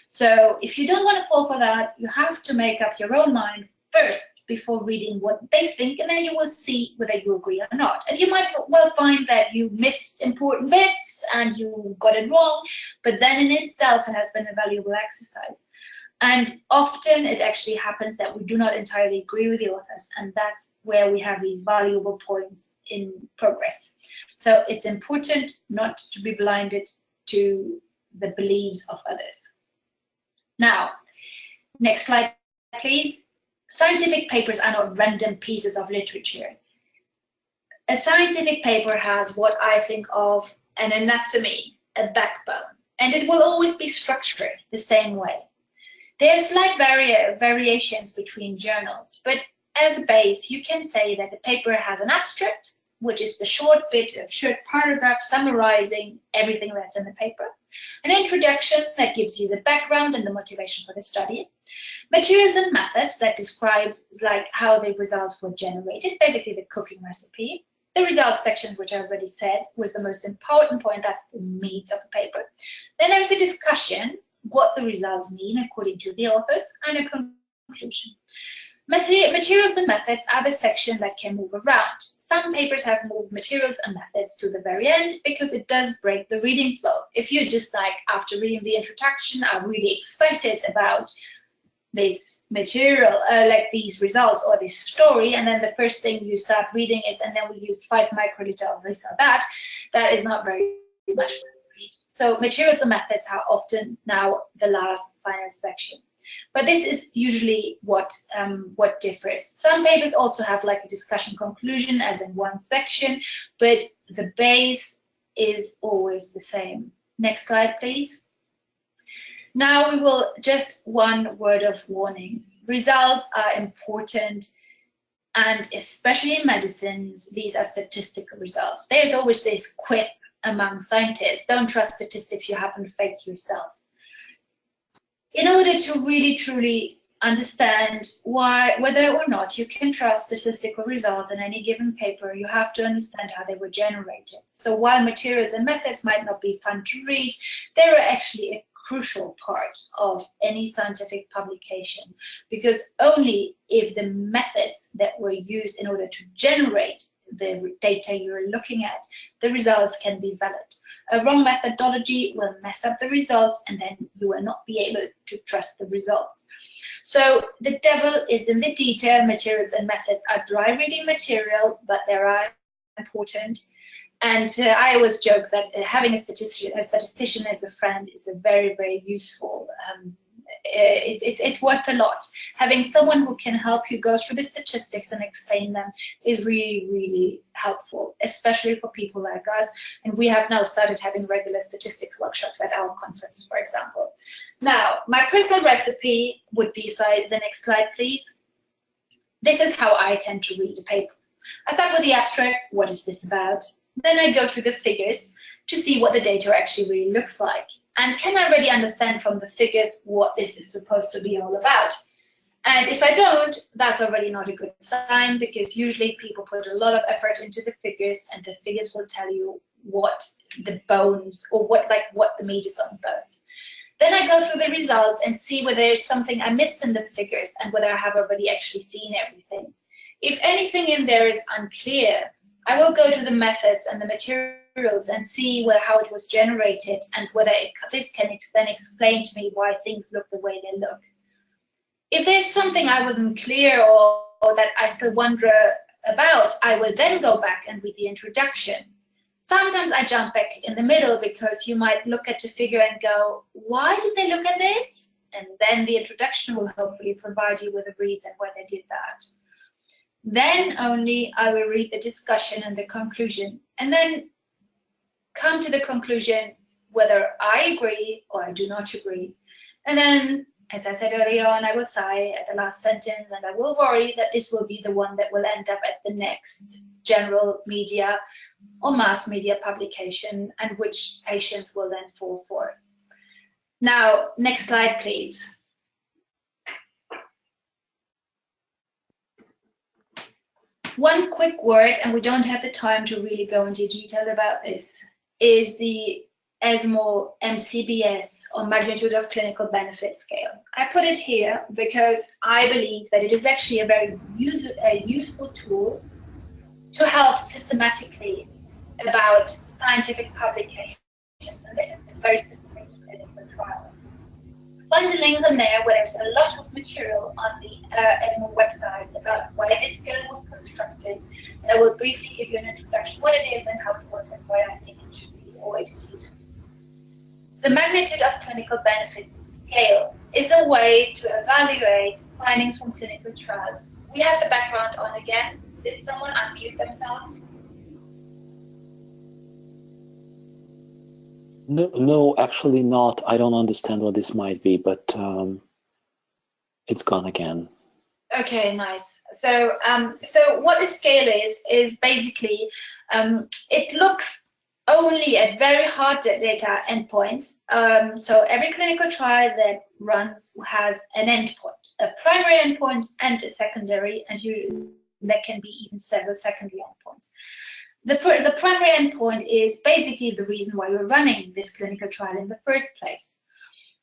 S2: So if you don't want to fall for that, you have to make up your own mind first before reading what they think, and then you will see whether you agree or not. And you might well find that you missed important bits and you got it wrong, but then in itself it has been a valuable exercise. And often it actually happens that we do not entirely agree with the authors, and that's where we have these valuable points in progress. So it's important not to be blinded to the beliefs of others. Now, next slide, please. Scientific papers are not random pieces of literature. A scientific paper has what I think of an anatomy, a backbone, and it will always be structured the same way. There are slight vari variations between journals, but as a base, you can say that a paper has an abstract, which is the short bit, a short paragraph summarizing everything that's in the paper. An introduction that gives you the background and the motivation for the study. Materials and methods that describe like how the results were generated, basically the cooking recipe. The results section, which I already said, was the most important point. That's the meat of the paper. Then there's a discussion, what the results mean according to the authors, and a conclusion. Materials and methods are the section that can move around. Some papers have moved materials and methods to the very end because it does break the reading flow. If you're just like, after reading the introduction, are really excited about this material, uh, like these results or this story, and then the first thing you start reading is, and then we used five microliter of this or that, that is not very much So materials and methods are often now the last final section. But this is usually what um, what differs. Some papers also have like a discussion conclusion as in one section, but the base is always the same. Next slide, please. Now we will just one word of warning. Results are important and especially in medicines, these are statistical results. There's always this quip among scientists, don't trust statistics you haven't faked yourself. In order to really truly understand why, whether or not you can trust statistical results in any given paper, you have to understand how they were generated. So while materials and methods might not be fun to read, they are actually a crucial part of any scientific publication because only if the methods that were used in order to generate the data you're looking at, the results can be valid. A wrong methodology will mess up the results and then you will not be able to trust the results. So the devil is in the detail. Materials and methods are dry reading material, but they are important. And uh, I always joke that uh, having a statistician, a statistician as a friend is a very, very useful um, Eh, it's, it's, it's worth a lot. Having someone who can help you go through the statistics and explain them is really, really helpful, especially for people like us. And we have now started having regular statistics workshops at our conferences, for example. Now, my personal recipe would be, slide, the next slide, please. This is how I tend to read a paper. I start with the abstract, what is this about? Then I go through the figures to see what the data actually really looks like and can I really understand from the figures what this is supposed to be all about? And if I don't, that's already not a good sign because usually people put a lot of effort into the figures and the figures will tell you what the bones or what like what the meat is on the bones. Then I go through the results and see whether there's something I missed in the figures and whether I have already actually seen everything. If anything in there is unclear, I will go to the methods and the material materials and see where, how it was generated and whether it, this can then explain to me why things look the way they look. If there's something I wasn't clear or, or that I still wonder about, I will then go back and read the introduction. Sometimes I jump back in the middle because you might look at the figure and go, why did they look at this? And then the introduction will hopefully provide you with a reason why they did that. Then only I will read the discussion and the conclusion. And then come to the conclusion whether I agree or I do not agree. And then, as I said earlier on, I will sigh at the last sentence and I will worry that this will be the one that will end up at the next general media or mass media publication and which patients will then fall for. Now, next slide, please. One quick word, and we don't have the time to really go into detail about this is the ESMO MCBS or magnitude of clinical benefit scale. I put it here because I believe that it is actually a very a useful tool to help systematically about scientific publications. And this is very specific to clinical trials. Find a link on there where there's a lot of material on the uh, ESMO website about why this scale was constructed. And I will briefly give you an introduction what it is and how it works and why I think it should the magnitude of clinical benefits scale is a way to evaluate findings from clinical trials. We have the background on again. Did someone unmute themselves?
S1: No, no, actually not. I don't understand what this might be, but um, it's gone again.
S2: Okay, nice. So, um, so what the scale is is basically um, it looks only at very hard data endpoints. Um, so every clinical trial that runs has an endpoint, a primary endpoint and a secondary, and you, there can be even several secondary endpoints. The, the primary endpoint is basically the reason why you're running this clinical trial in the first place.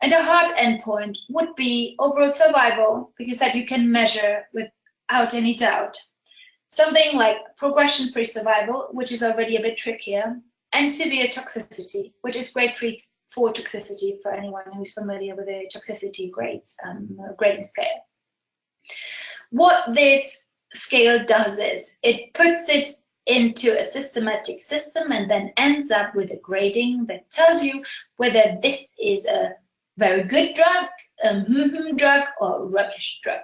S2: And a hard endpoint would be overall survival, because that you can measure without any doubt. Something like progression-free survival, which is already a bit trickier, and severe toxicity, which is grade three for toxicity for anyone who's familiar with the toxicity grades um, grading scale. What this scale does is it puts it into a systematic system and then ends up with a grading that tells you whether this is a very good drug, a mm-hmm drug, or a rubbish drug.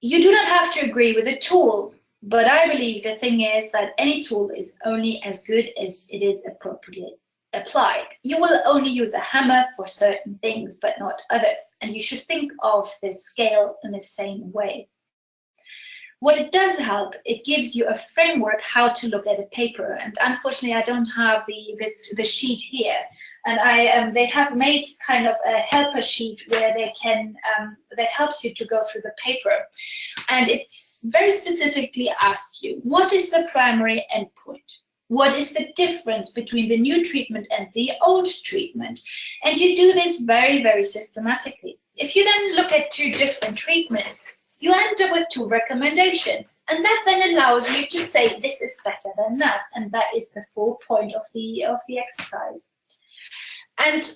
S2: You do not have to agree with the tool but I believe the thing is that any tool is only as good as it is appropriately applied. You will only use a hammer for certain things, but not others. And you should think of this scale in the same way. What it does help, it gives you a framework how to look at a paper. And unfortunately, I don't have the, this, the sheet here, and I um, they have made kind of a helper sheet where they can um, that helps you to go through the paper, and it's very specifically asked you what is the primary endpoint. What is the difference between the new treatment and the old treatment? And you do this very, very systematically. If you then look at two different treatments, you end up with two recommendations. And that then allows you to say this is better than that. And that is the full point of the, of the exercise. And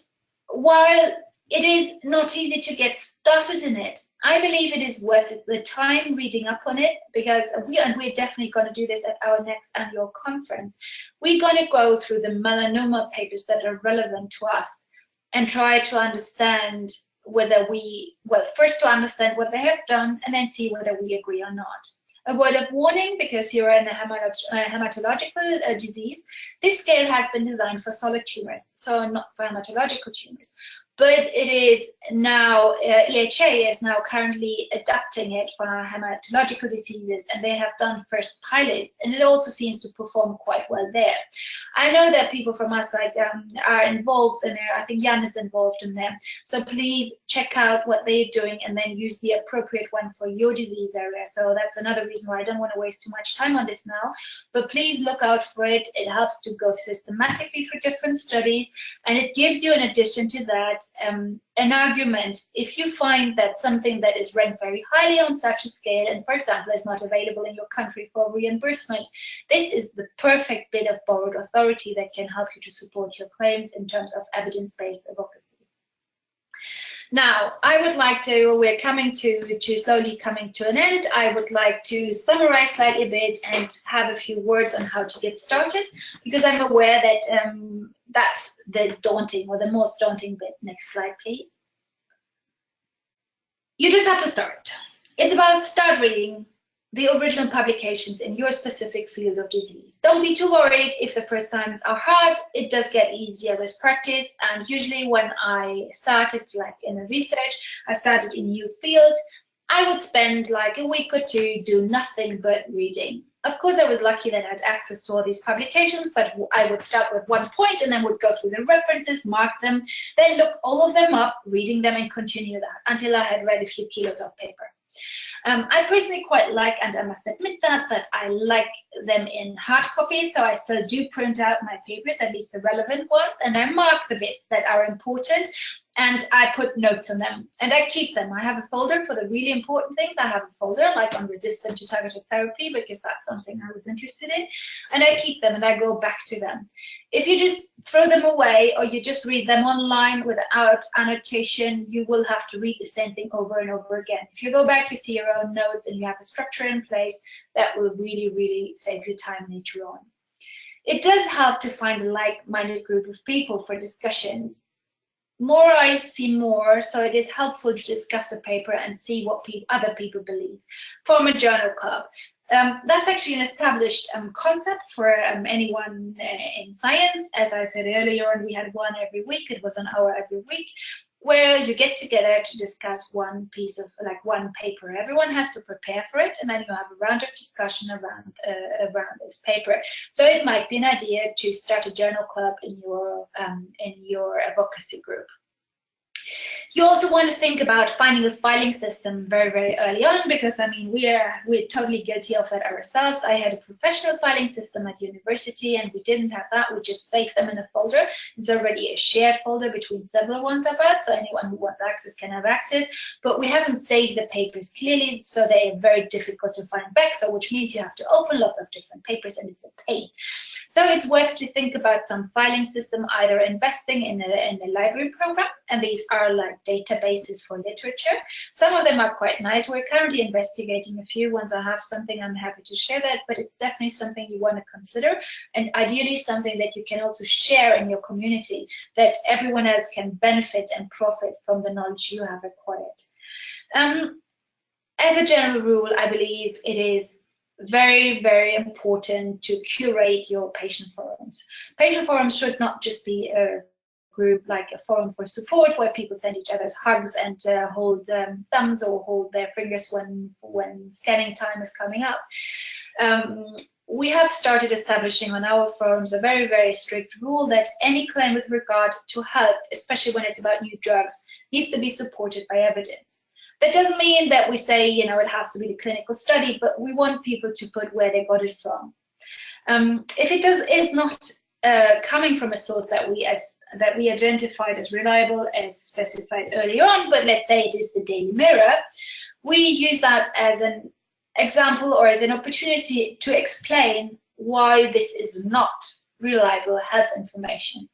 S2: while it is not easy to get started in it, I believe it is worth the time reading up on it because we and we're definitely going to do this at our next annual conference. We're going to go through the melanoma papers that are relevant to us and try to understand whether we well first to understand what they have done and then see whether we agree or not. A word of warning, because you're in a hematological uh, disease, this scale has been designed for solid tumors, so not for hematological tumors but it is now, uh, EHA is now currently adapting it for hematological diseases, and they have done first pilots, and it also seems to perform quite well there. I know that people from us like um, are involved in there. I think Jan is involved in there. So please check out what they're doing and then use the appropriate one for your disease area. So that's another reason why I don't want to waste too much time on this now, but please look out for it. It helps to go systematically through different studies, and it gives you, in addition to that, um, an argument if you find that something that is ranked very highly on such a scale and for example is not available in your country for reimbursement this is the perfect bit of borrowed authority that can help you to support your claims in terms of evidence-based advocacy now, I would like to, we're coming to, to slowly coming to an end. I would like to summarize slightly a bit and have a few words on how to get started, because I'm aware that um, that's the daunting or the most daunting bit. Next slide, please. You just have to start. It's about start reading, the original publications in your specific field of disease. Don't be too worried if the first times are hard. It does get easier with practice. And usually when I started like in the research, I started in new field, I would spend like a week or two do nothing but reading. Of course, I was lucky that I had access to all these publications, but I would start with one point and then would go through the references, mark them, then look all of them up, reading them and continue that until I had read a few kilos of paper. Um, I personally quite like, and I must admit that, that I like them in hard copy, so I still do print out my papers, at least the relevant ones, and I mark the bits that are important and I put notes on them and I keep them. I have a folder for the really important things. I have a folder like on resistant to targeted therapy because that's something I was interested in and I keep them and I go back to them. If you just throw them away or you just read them online without annotation, you will have to read the same thing over and over again. If you go back, you see your own notes and you have a structure in place, that will really, really save you time later on. It does help to find a like-minded group of people for discussions more I see more, so it is helpful to discuss the paper and see what pe other people believe. Form a journal club. Um, that's actually an established um, concept for um, anyone uh, in science. As I said earlier, and we had one every week. It was an hour every week. Where you get together to discuss one piece of like one paper. Everyone has to prepare for it, and then you have a round of discussion around uh, around this paper. So it might be an idea to start a journal club in your um, in your advocacy group. You also want to think about finding a filing system very, very early on because I mean we are we're totally guilty of it ourselves. I had a professional filing system at university and we didn't have that. We just saved them in a folder. It's already a shared folder between several ones of us, so anyone who wants access can have access. But we haven't saved the papers clearly, so they are very difficult to find back. So which means you have to open lots of different papers and it's a pain. So it's worth to think about some filing system, either investing in a, in a library program, and these are like databases for literature. Some of them are quite nice. We're currently investigating a few. ones. I have something, I'm happy to share that, but it's definitely something you want to consider, and ideally something that you can also share in your community, that everyone else can benefit and profit from the knowledge you have acquired. Um, as a general rule, I believe it is very, very important to curate your patient forums. Patient forums should not just be a group like a forum for support where people send each other hugs and uh, hold um, thumbs or hold their fingers when, when scanning time is coming up. Um, we have started establishing on our forums a very, very strict rule that any claim with regard to health, especially when it's about new drugs, needs to be supported by evidence. That doesn't mean that we say, you know, it has to be the clinical study, but we want people to put where they got it from. Um, if it does is not uh, coming from a source that we as that we identified as reliable as specified earlier on, but let's say it is the Daily Mirror, we use that as an example or as an opportunity to explain why this is not reliable health information.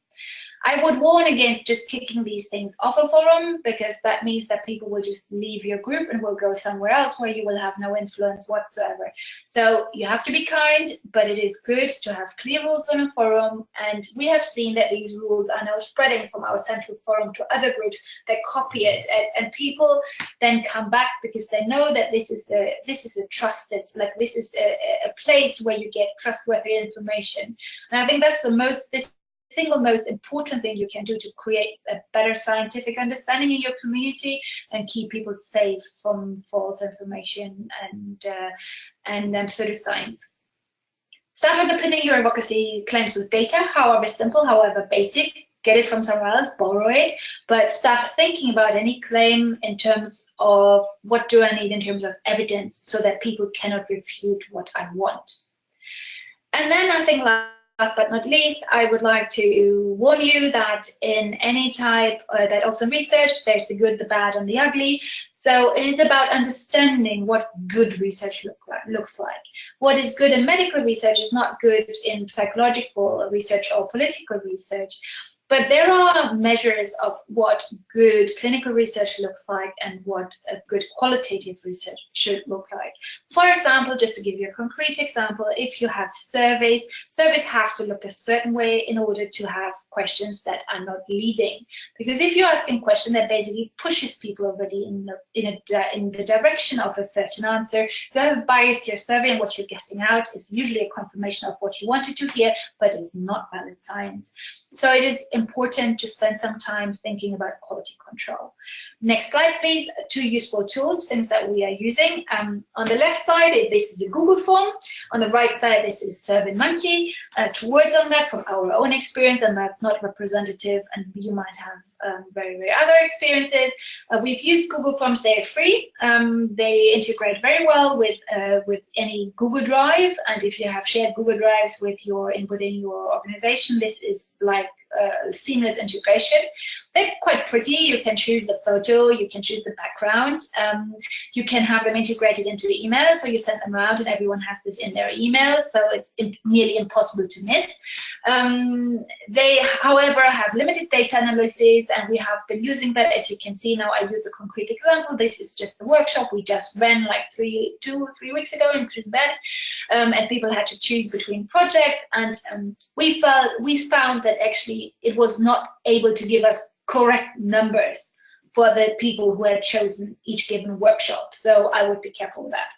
S2: I would warn against just kicking these things off a forum because that means that people will just leave your group and will go somewhere else where you will have no influence whatsoever. So you have to be kind, but it is good to have clear rules on a forum. And we have seen that these rules are now spreading from our central forum to other groups that copy it. And, and people then come back because they know that this is a, this is a trusted, like this is a, a place where you get trustworthy information. And I think that's the most, this single most important thing you can do to create a better scientific understanding in your community and keep people safe from false information and uh, and um, pseudoscience. Start underpinning your advocacy claims with data, however simple, however basic. Get it from somewhere else, borrow it, but start thinking about any claim in terms of what do I need in terms of evidence so that people cannot refute what I want. And then I think like last but not least, I would like to warn you that in any type uh, that also research, there's the good, the bad, and the ugly. So it is about understanding what good research look like, looks like. What is good in medical research is not good in psychological research or political research. But there are measures of what good clinical research looks like and what a good qualitative research should look like. For example, just to give you a concrete example, if you have surveys, surveys have to look a certain way in order to have questions that are not leading. Because if you're asking a question that basically pushes people already in the, in, a, in the direction of a certain answer, you have a bias your survey and what you're getting out is usually a confirmation of what you wanted to hear, but it's not valid science. So it is important to spend some time thinking about quality control. Next slide, please. Two useful tools, things that we are using. Um, on the left side, this is a Google form. On the right side, this is SurveyMonkey. Uh, two words on that from our own experience, and that's not representative, and you might have um, very, very other experiences. Uh, we've used Google Forms, they're free. Um, they integrate very well with, uh, with any Google Drive, and if you have shared Google Drives with your within your organization, this is like uh, seamless integration. They're quite pretty. You can choose the photo, you can choose the background. Um, you can have them integrated into the email, so you send them around and everyone has this in their email, so it's nearly impossible to miss. Um, they, however, have limited data analysis, and we have been using that. As you can see now, I use a concrete example. This is just a workshop we just ran like three, two, three weeks ago in Bed, um, and people had to choose between projects. And um, we felt we found that actually it was not able to give us correct numbers for the people who had chosen each given workshop. So I would be careful with that.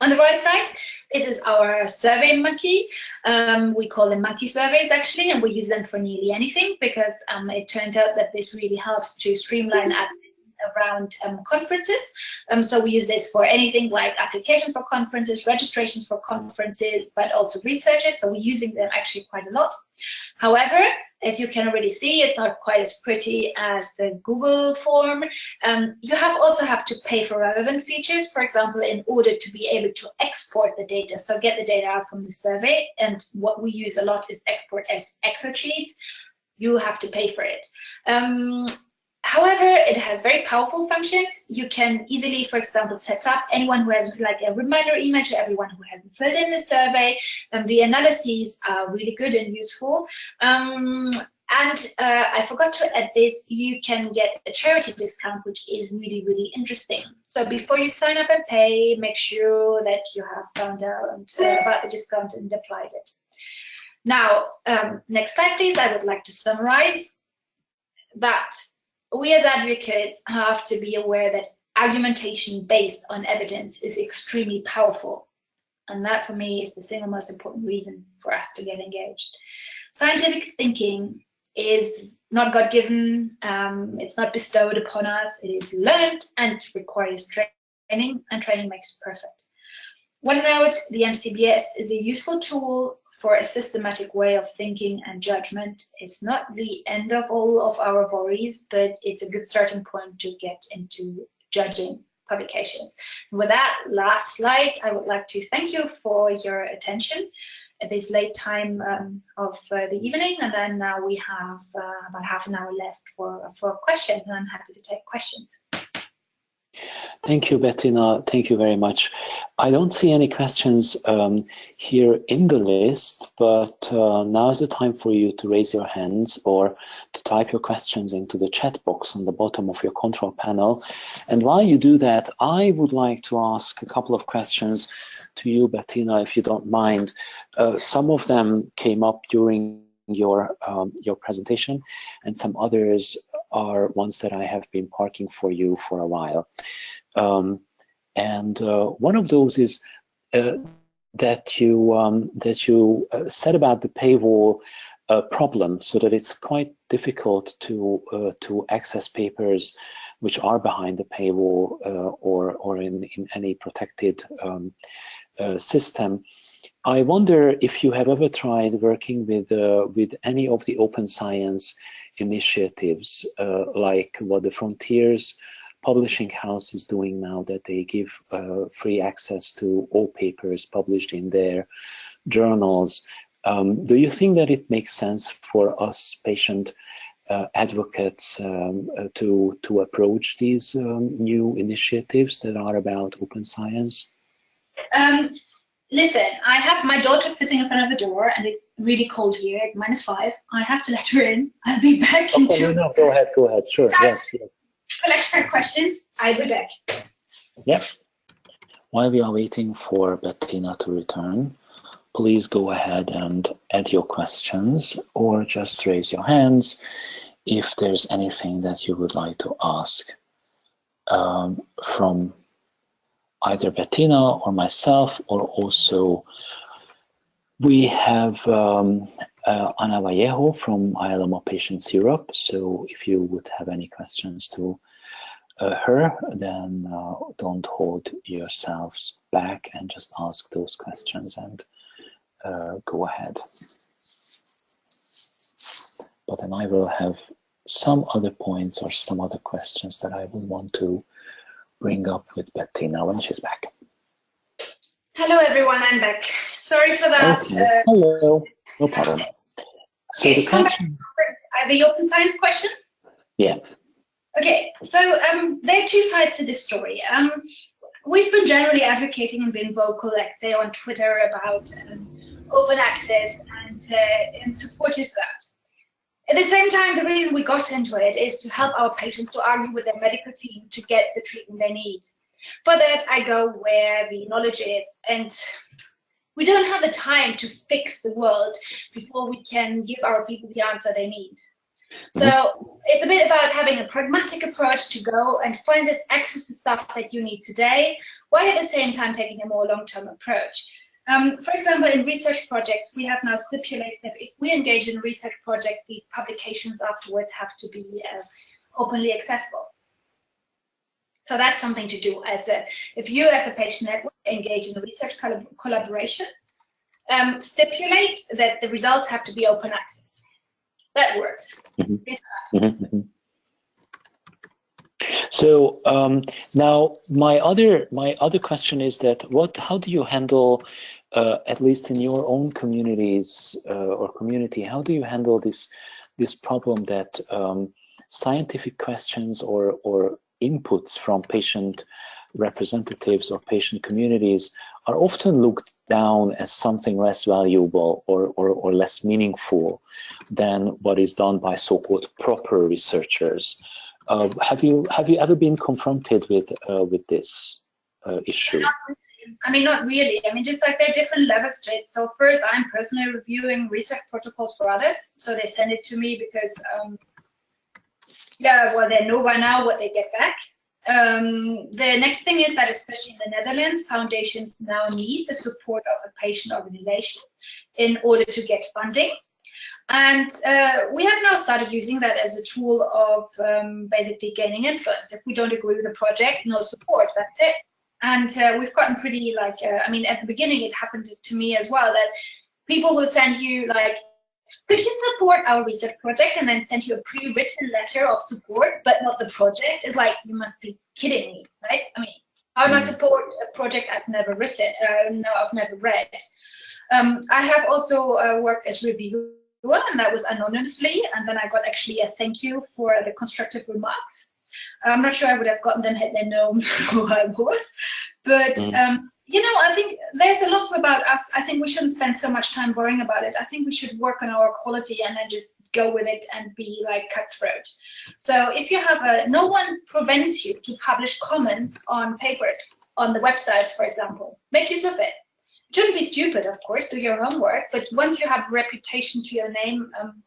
S2: On the right side, this is our survey monkey. Um, we call them monkey surveys actually, and we use them for nearly anything because um, it turns out that this really helps to streamline around um, conferences. Um, so we use this for anything like applications for conferences, registrations for conferences, but also researchers. So we're using them actually quite a lot. However, as you can already see, it's not quite as pretty as the Google form. Um, you have also have to pay for relevant features, for example, in order to be able to export the data. So get the data out from the survey. And what we use a lot is export as Excel sheets. You have to pay for it. Um, However, it has very powerful functions. You can easily, for example, set up anyone who has like a reminder email to everyone who hasn't filled in the survey. And the analyses are really good and useful. Um, and uh, I forgot to add this, you can get a charity discount, which is really, really interesting. So before you sign up and pay, make sure that you have found out uh, about the discount and applied it. Now, um, next slide, please. I would like to summarize that we as advocates have to be aware that argumentation based on evidence is extremely powerful. And that for me is the single most important reason for us to get engaged. Scientific thinking is not God-given, um, it's not bestowed upon us, it is learned and requires training, and training makes perfect. One note, the MCBS is a useful tool for a systematic way of thinking and judgment. It's not the end of all of our worries, but it's a good starting point to get into judging publications. With that last slide, I would like to thank you for your attention at this late time um, of uh, the evening. And then now we have uh, about half an hour left for, for questions, and I'm happy to take questions.
S1: Thank you, Bettina. Thank you very much. I don't see any questions um, here in the list, but uh, now is the time for you to raise your hands or to type your questions into the chat box on the bottom of your control panel. And while you do that, I would like to ask a couple of questions to you, Bettina, if you don't mind. Uh, some of them came up during your um, your presentation, and some others are ones that I have been parking for you for a while. Um, and uh, one of those is uh, that you um, that you uh, said about the paywall uh, problem, so that it's quite difficult to uh, to access papers which are behind the paywall uh, or or in in any protected um, system. I wonder if you have ever tried working with uh, with any of the open science initiatives, uh, like what the Frontiers Publishing House is doing now, that they give uh, free access to all papers published in their journals. Um, do you think that it makes sense for us patient uh, advocates um, uh, to to approach these um, new initiatives that are about open science?
S2: Listen, I have my daughter sitting in front of the door and it's really cold here. It's minus five. I have to let her in. I'll be back in
S1: two. No, no, go ahead, go ahead. Sure, yes, yes.
S2: Collect her questions. I'll be back.
S1: Yep. While we are waiting for Bettina to return, please go ahead and add your questions or just raise your hands if there's anything that you would like to ask um, from either Bettina or myself, or also we have um, uh, Ana Vallejo from ILMO Patients Europe. So if you would have any questions to uh, her, then uh, don't hold yourselves back and just ask those questions and uh, go ahead. But then I will have some other points or some other questions that I would want to bring up with Bettina when she's back.
S2: Hello, everyone. I'm back. Sorry for that.
S1: Okay. Uh, Hello. No problem. So
S2: okay, the question. The open science question.
S1: Yeah.
S2: Okay. So um, there are two sides to this story. Um, we've been generally advocating and been vocal, let's say, on Twitter about um, open access and uh, and supportive of that. At the same time, the reason we got into it is to help our patients to argue with their medical team to get the treatment they need. For that, I go where the knowledge is. And we don't have the time to fix the world before we can give our people the answer they need. So mm -hmm. it's a bit about having a pragmatic approach to go and find this access to stuff that you need today, while at the same time taking a more long-term approach. Um, for example, in research projects, we have now stipulated that if we engage in a research project, the publications afterwards have to be uh, openly accessible. So that's something to do as a, if you as a patient network engage in a research collaboration, um, stipulate that the results have to be open access that works. Mm -hmm. Mm -hmm.
S1: So um, now my other my other question is that what how do you handle uh, at least in your own communities uh, or community how do you handle this this problem that um, scientific questions or or inputs from patient representatives or patient communities are often looked down as something less valuable or, or, or less meaningful than what is done by so-called proper researchers. Uh, have you have you ever been confronted with uh, with this uh, issue?
S2: I mean, not really. I mean, just like there are different levels to it. So first, I'm personally reviewing research protocols for others. So they send it to me because, um, yeah, well, they know by now what they get back. Um, the next thing is that, especially in the Netherlands, foundations now need the support of a patient organization in order to get funding. And uh, we have now started using that as a tool of um, basically gaining influence. If we don't agree with the project, no support, that's it. And uh, we've gotten pretty like, uh, I mean, at the beginning it happened to me as well that people will send you like could you support our research project and then send you a pre-written letter of support, but not the project? It's like, you must be kidding me, right? I mean, how am I mm. support a project I've never written, uh, no, I've never read? Um, I have also uh, worked as reviewer, and that was anonymously, and then I got actually a thank you for the constructive remarks. I'm not sure I would have gotten them had they known who I was, but mm. um, you know, I think there's a lot about us. I think we shouldn't spend so much time worrying about it. I think we should work on our quality and then just go with it and be like cutthroat. So if you have a, no one prevents you to publish comments on papers on the websites, for example. Make use of it. It shouldn't be stupid, of course, do your homework, but once you have reputation to your name, um,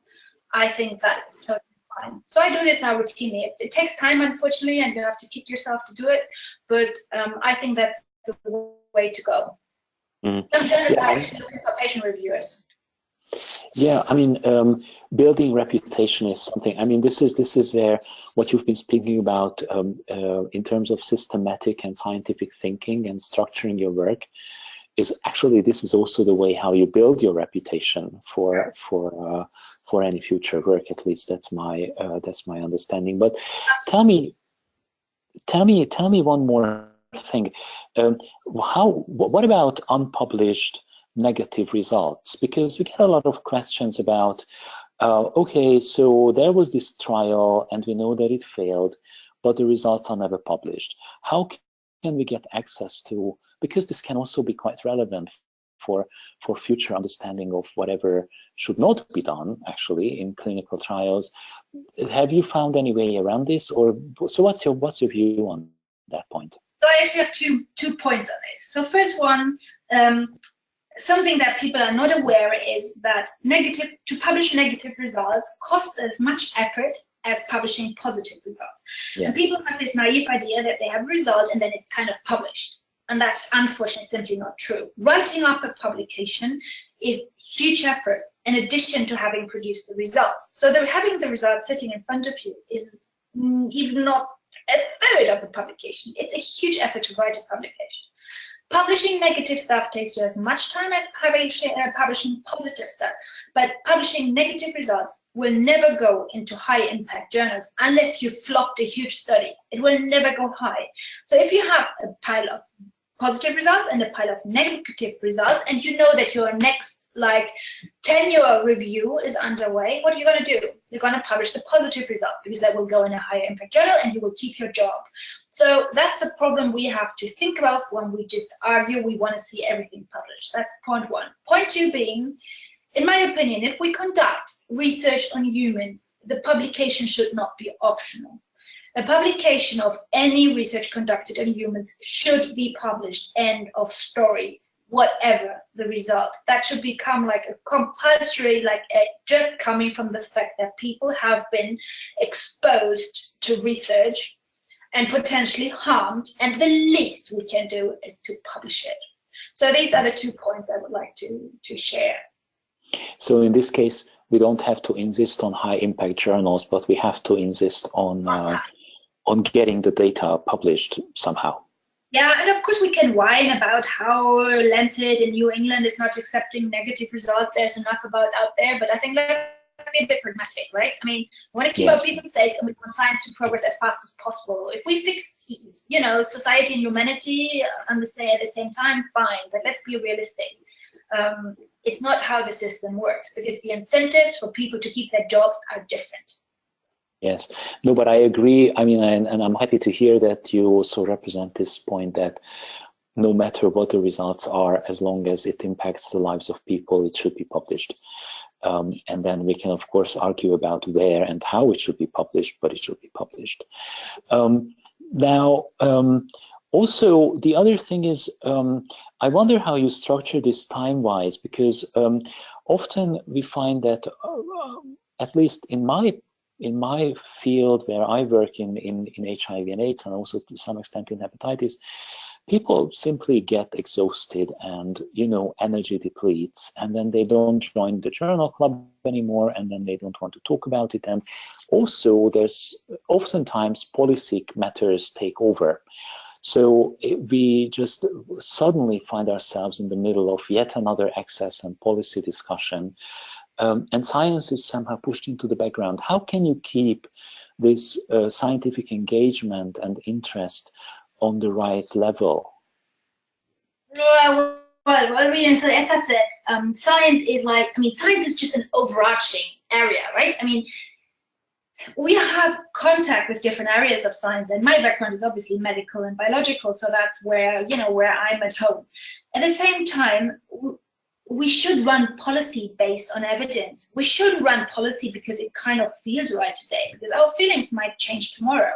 S2: I think that's totally fine. So I do this now routinely. It, it takes time, unfortunately, and you have to kick yourself to do it, but um, I think that's the way to go. Mm. Some journalists yeah, are actually looking for patient reviewers.
S1: Yeah, I mean, um, building reputation is something. I mean, this is this is where what you've been speaking about um, uh, in terms of systematic and scientific thinking and structuring your work is actually this is also the way how you build your reputation for for uh, for any future work. At least that's my uh, that's my understanding. But tell me, tell me, tell me one more thing. Um, how? What about unpublished negative results? Because we get a lot of questions about, uh, okay, so there was this trial and we know that it failed, but the results are never published. How can we get access to? Because this can also be quite relevant for for future understanding of whatever should not be done actually in clinical trials. Have you found any way around this, or so? What's your what's your view on that point?
S2: So I actually have two two points on this. So first one, um, something that people are not aware is that negative to publish negative results costs as much effort as publishing positive results. Yes. And people have this naive idea that they have a result and then it's kind of published. And that's unfortunately simply not true. Writing up a publication is huge effort in addition to having produced the results. So the, having the results sitting in front of you is mm, even not a third of the publication. It's a huge effort to write a publication. Publishing negative stuff takes you as much time as publishing, uh, publishing positive stuff, but publishing negative results will never go into high impact journals unless you flopped a huge study. It will never go high. So if you have a pile of positive results and a pile of negative results, and you know that your next like tenure review is underway, what are you going to do? You're going to publish the positive result because that will go in a higher impact journal and you will keep your job. So that's a problem we have to think about when we just argue we want to see everything published. That's point one. Point two being, in my opinion, if we conduct research on humans, the publication should not be optional. A publication of any research conducted on humans should be published, end of story whatever the result. That should become like a compulsory, like a, just coming from the fact that people have been exposed to research and potentially harmed, and the least we can do is to publish it. So these are the two points I would like to, to share.
S1: So in this case, we don't have to insist on high impact journals, but we have to insist on uh, on getting the data published somehow.
S2: Yeah, and of course we can whine about how Lancet in New England is not accepting negative results. There's enough about out there, but I think let's be a bit pragmatic, right? I mean, we want to keep yes. our people safe and we want science to progress as fast as possible. If we fix, you know, society and humanity on the same, at the same time, fine, but let's be realistic. Um, it's not how the system works because the incentives for people to keep their jobs are different.
S1: Yes, no, but I agree. I mean, and, and I'm happy to hear that you also represent this point that no matter what the results are, as long as it impacts the lives of people, it should be published. Um, and then we can, of course, argue about where and how it should be published, but it should be published. Um, now, um, also, the other thing is, um, I wonder how you structure this time-wise, because um, often we find that, uh, at least in my in my field where I work in, in, in HIV and AIDS and also to some extent in hepatitis, people simply get exhausted and, you know, energy depletes and then they don't join the journal club anymore and then they don't want to talk about it. And also there's oftentimes policy matters take over. So we just suddenly find ourselves in the middle of yet another access and policy discussion um, and science is somehow pushed into the background. How can you keep this uh, scientific engagement and interest on the right level?
S2: Well, well, well as I said, um, science is like, I mean, science is just an overarching area, right? I mean, we have contact with different areas of science and my background is obviously medical and biological so that's where you know where i'm at home at the same time we should run policy based on evidence. We shouldn't run policy because it kind of feels right today, because our feelings might change tomorrow.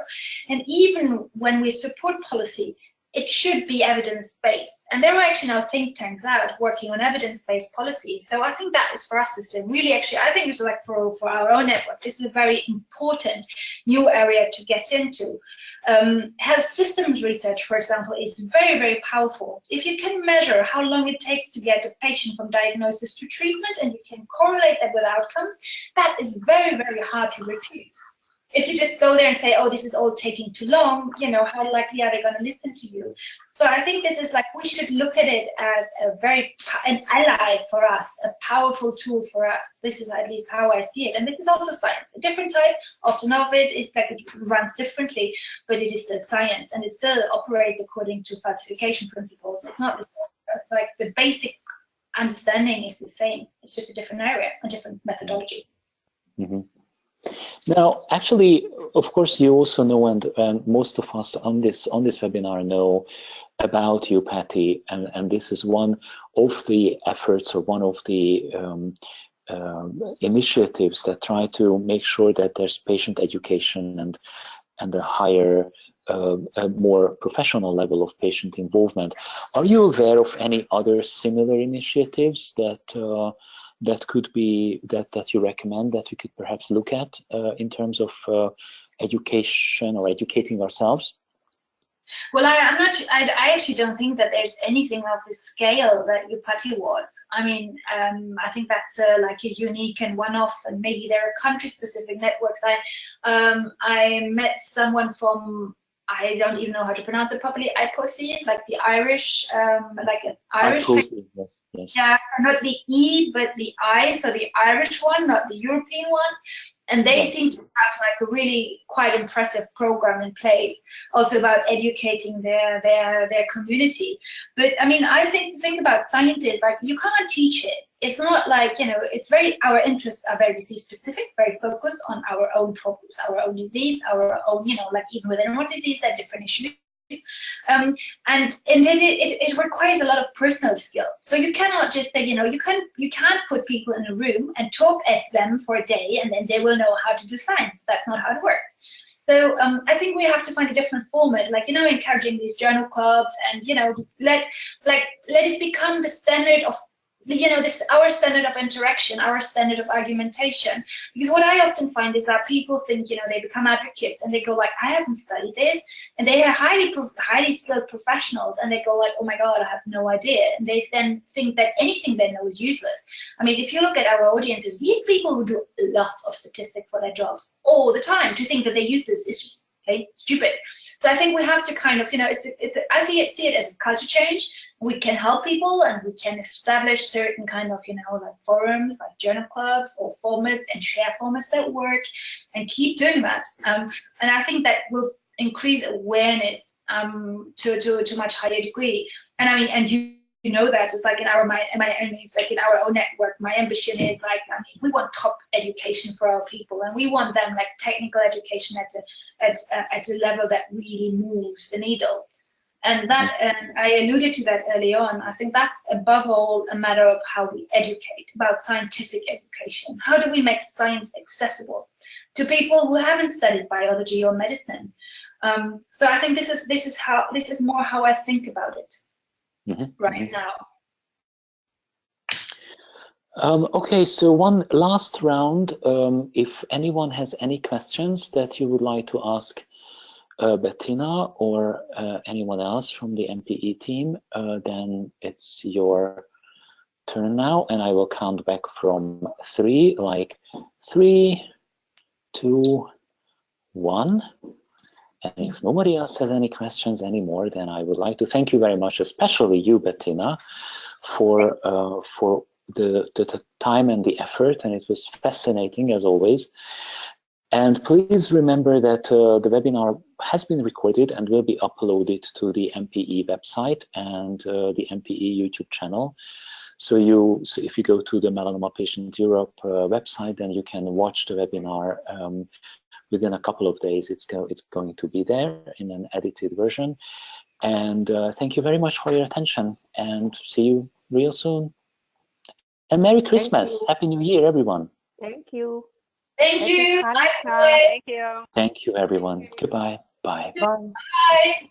S2: And even when we support policy, it should be evidence-based. And there are actually now think tanks out working on evidence-based policy. So I think that is for us to say, really actually, I think it's like for, for our own network, this is a very important new area to get into. Um, health systems research, for example, is very, very powerful. If you can measure how long it takes to get a patient from diagnosis to treatment and you can correlate that with outcomes, that is very, very hard to refute if you just go there and say, oh, this is all taking too long, you know, how likely are they going to listen to you? So I think this is like, we should look at it as a very, an ally for us, a powerful tool for us. This is at least how I see it. And this is also science. A different type, often of it is that it runs differently, but it is still science and it still operates according to falsification principles. It's not the same. It's like the basic understanding is the same. It's just a different area, a different methodology.
S1: Mm -hmm. Now, actually, of course, you also know, and, most of us on this on this webinar know about EUPATI, and, and this is one of the efforts or one of the um, uh, initiatives that try to make sure that there's patient education and and a higher, uh, a more professional level of patient involvement. Are you aware of any other similar initiatives that uh, that could be that that you recommend that we could perhaps look at uh, in terms of uh, education or educating ourselves?
S2: Well, I, am not. I, I, actually don't think that there's anything of the scale that EUPATI was. I mean, um, I think that's uh, like a unique and one-off, and maybe there are country-specific networks. I um, I met someone from I don't even know how to pronounce it properly. IPPOSI, like the Irish, um, like an Irish. yes, yes. Yeah, so not the E, but the I, so the Irish one, not the European one. And they seem to have like a really quite impressive program in place, also about educating their their their community. But I mean, I think the thing about science is like you can't teach it. It's not like you know it's very our interests are very disease specific very focused on our own problems our own disease our own you know like even within one disease there are different issues um, and and it, it, it requires a lot of personal skill. So you cannot just say you know you can you can't put people in a room and talk at them for a day and then they will know how to do science. That's not how it works. So um, I think we have to find a different format, like you know, encouraging these journal clubs, and you know, let like let it become the standard of you know, this our standard of interaction, our standard of argumentation. Because what I often find is that people think, you know, they become advocates and they go like, I haven't studied this, and they are highly highly skilled professionals, and they go like, oh my god, I have no idea, and they then think that anything they know is useless. I mean, if you look at our audiences, we have people who do lots of statistics for their jobs all the time. To think that they use this is just okay, stupid. So I think we have to kind of, you know, it's, it's, I think see it as a culture change we can help people and we can establish certain kind of, you know, like forums, like journal clubs or formats and share formats that work and keep doing that. Um, and I think that will increase awareness um, to, to, to a much higher degree. And I mean, and you, you know that it's like in our my, my like in our own network my ambition is like I mean we want top education for our people and we want them like technical education at a at a, at a level that really moves the needle and that, and I alluded to that early on, I think that's above all a matter of how we educate, about scientific education. How do we make science accessible to people who haven't studied biology or medicine? Um, so I think this is this is how this is more how I think about it mm -hmm. right now.
S1: Um, okay, so one last round. Um, if anyone has any questions that you would like to ask uh, Bettina or uh, anyone else from the MPE team, uh, then it's your turn now, and I will count back from three, like three, two, one. And if nobody else has any questions anymore, then I would like to thank you very much, especially you, Bettina, for uh, for the, the, the time and the effort, and it was fascinating as always. And please remember that uh, the webinar has been recorded and will be uploaded to the MPE website and uh, the MPE YouTube channel. So you, so if you go to the Melanoma Patient Europe uh, website, then you can watch the webinar um, within a couple of days. It's, go, it's going to be there in an edited version. And uh, thank you very much for your attention and see you real soon. And Merry Christmas. Happy New Year, everyone.
S3: Thank you.
S2: Thank you.
S3: Bye. Thank you.
S1: Thank you, everyone. Goodbye. Bye. Bye.
S2: Bye.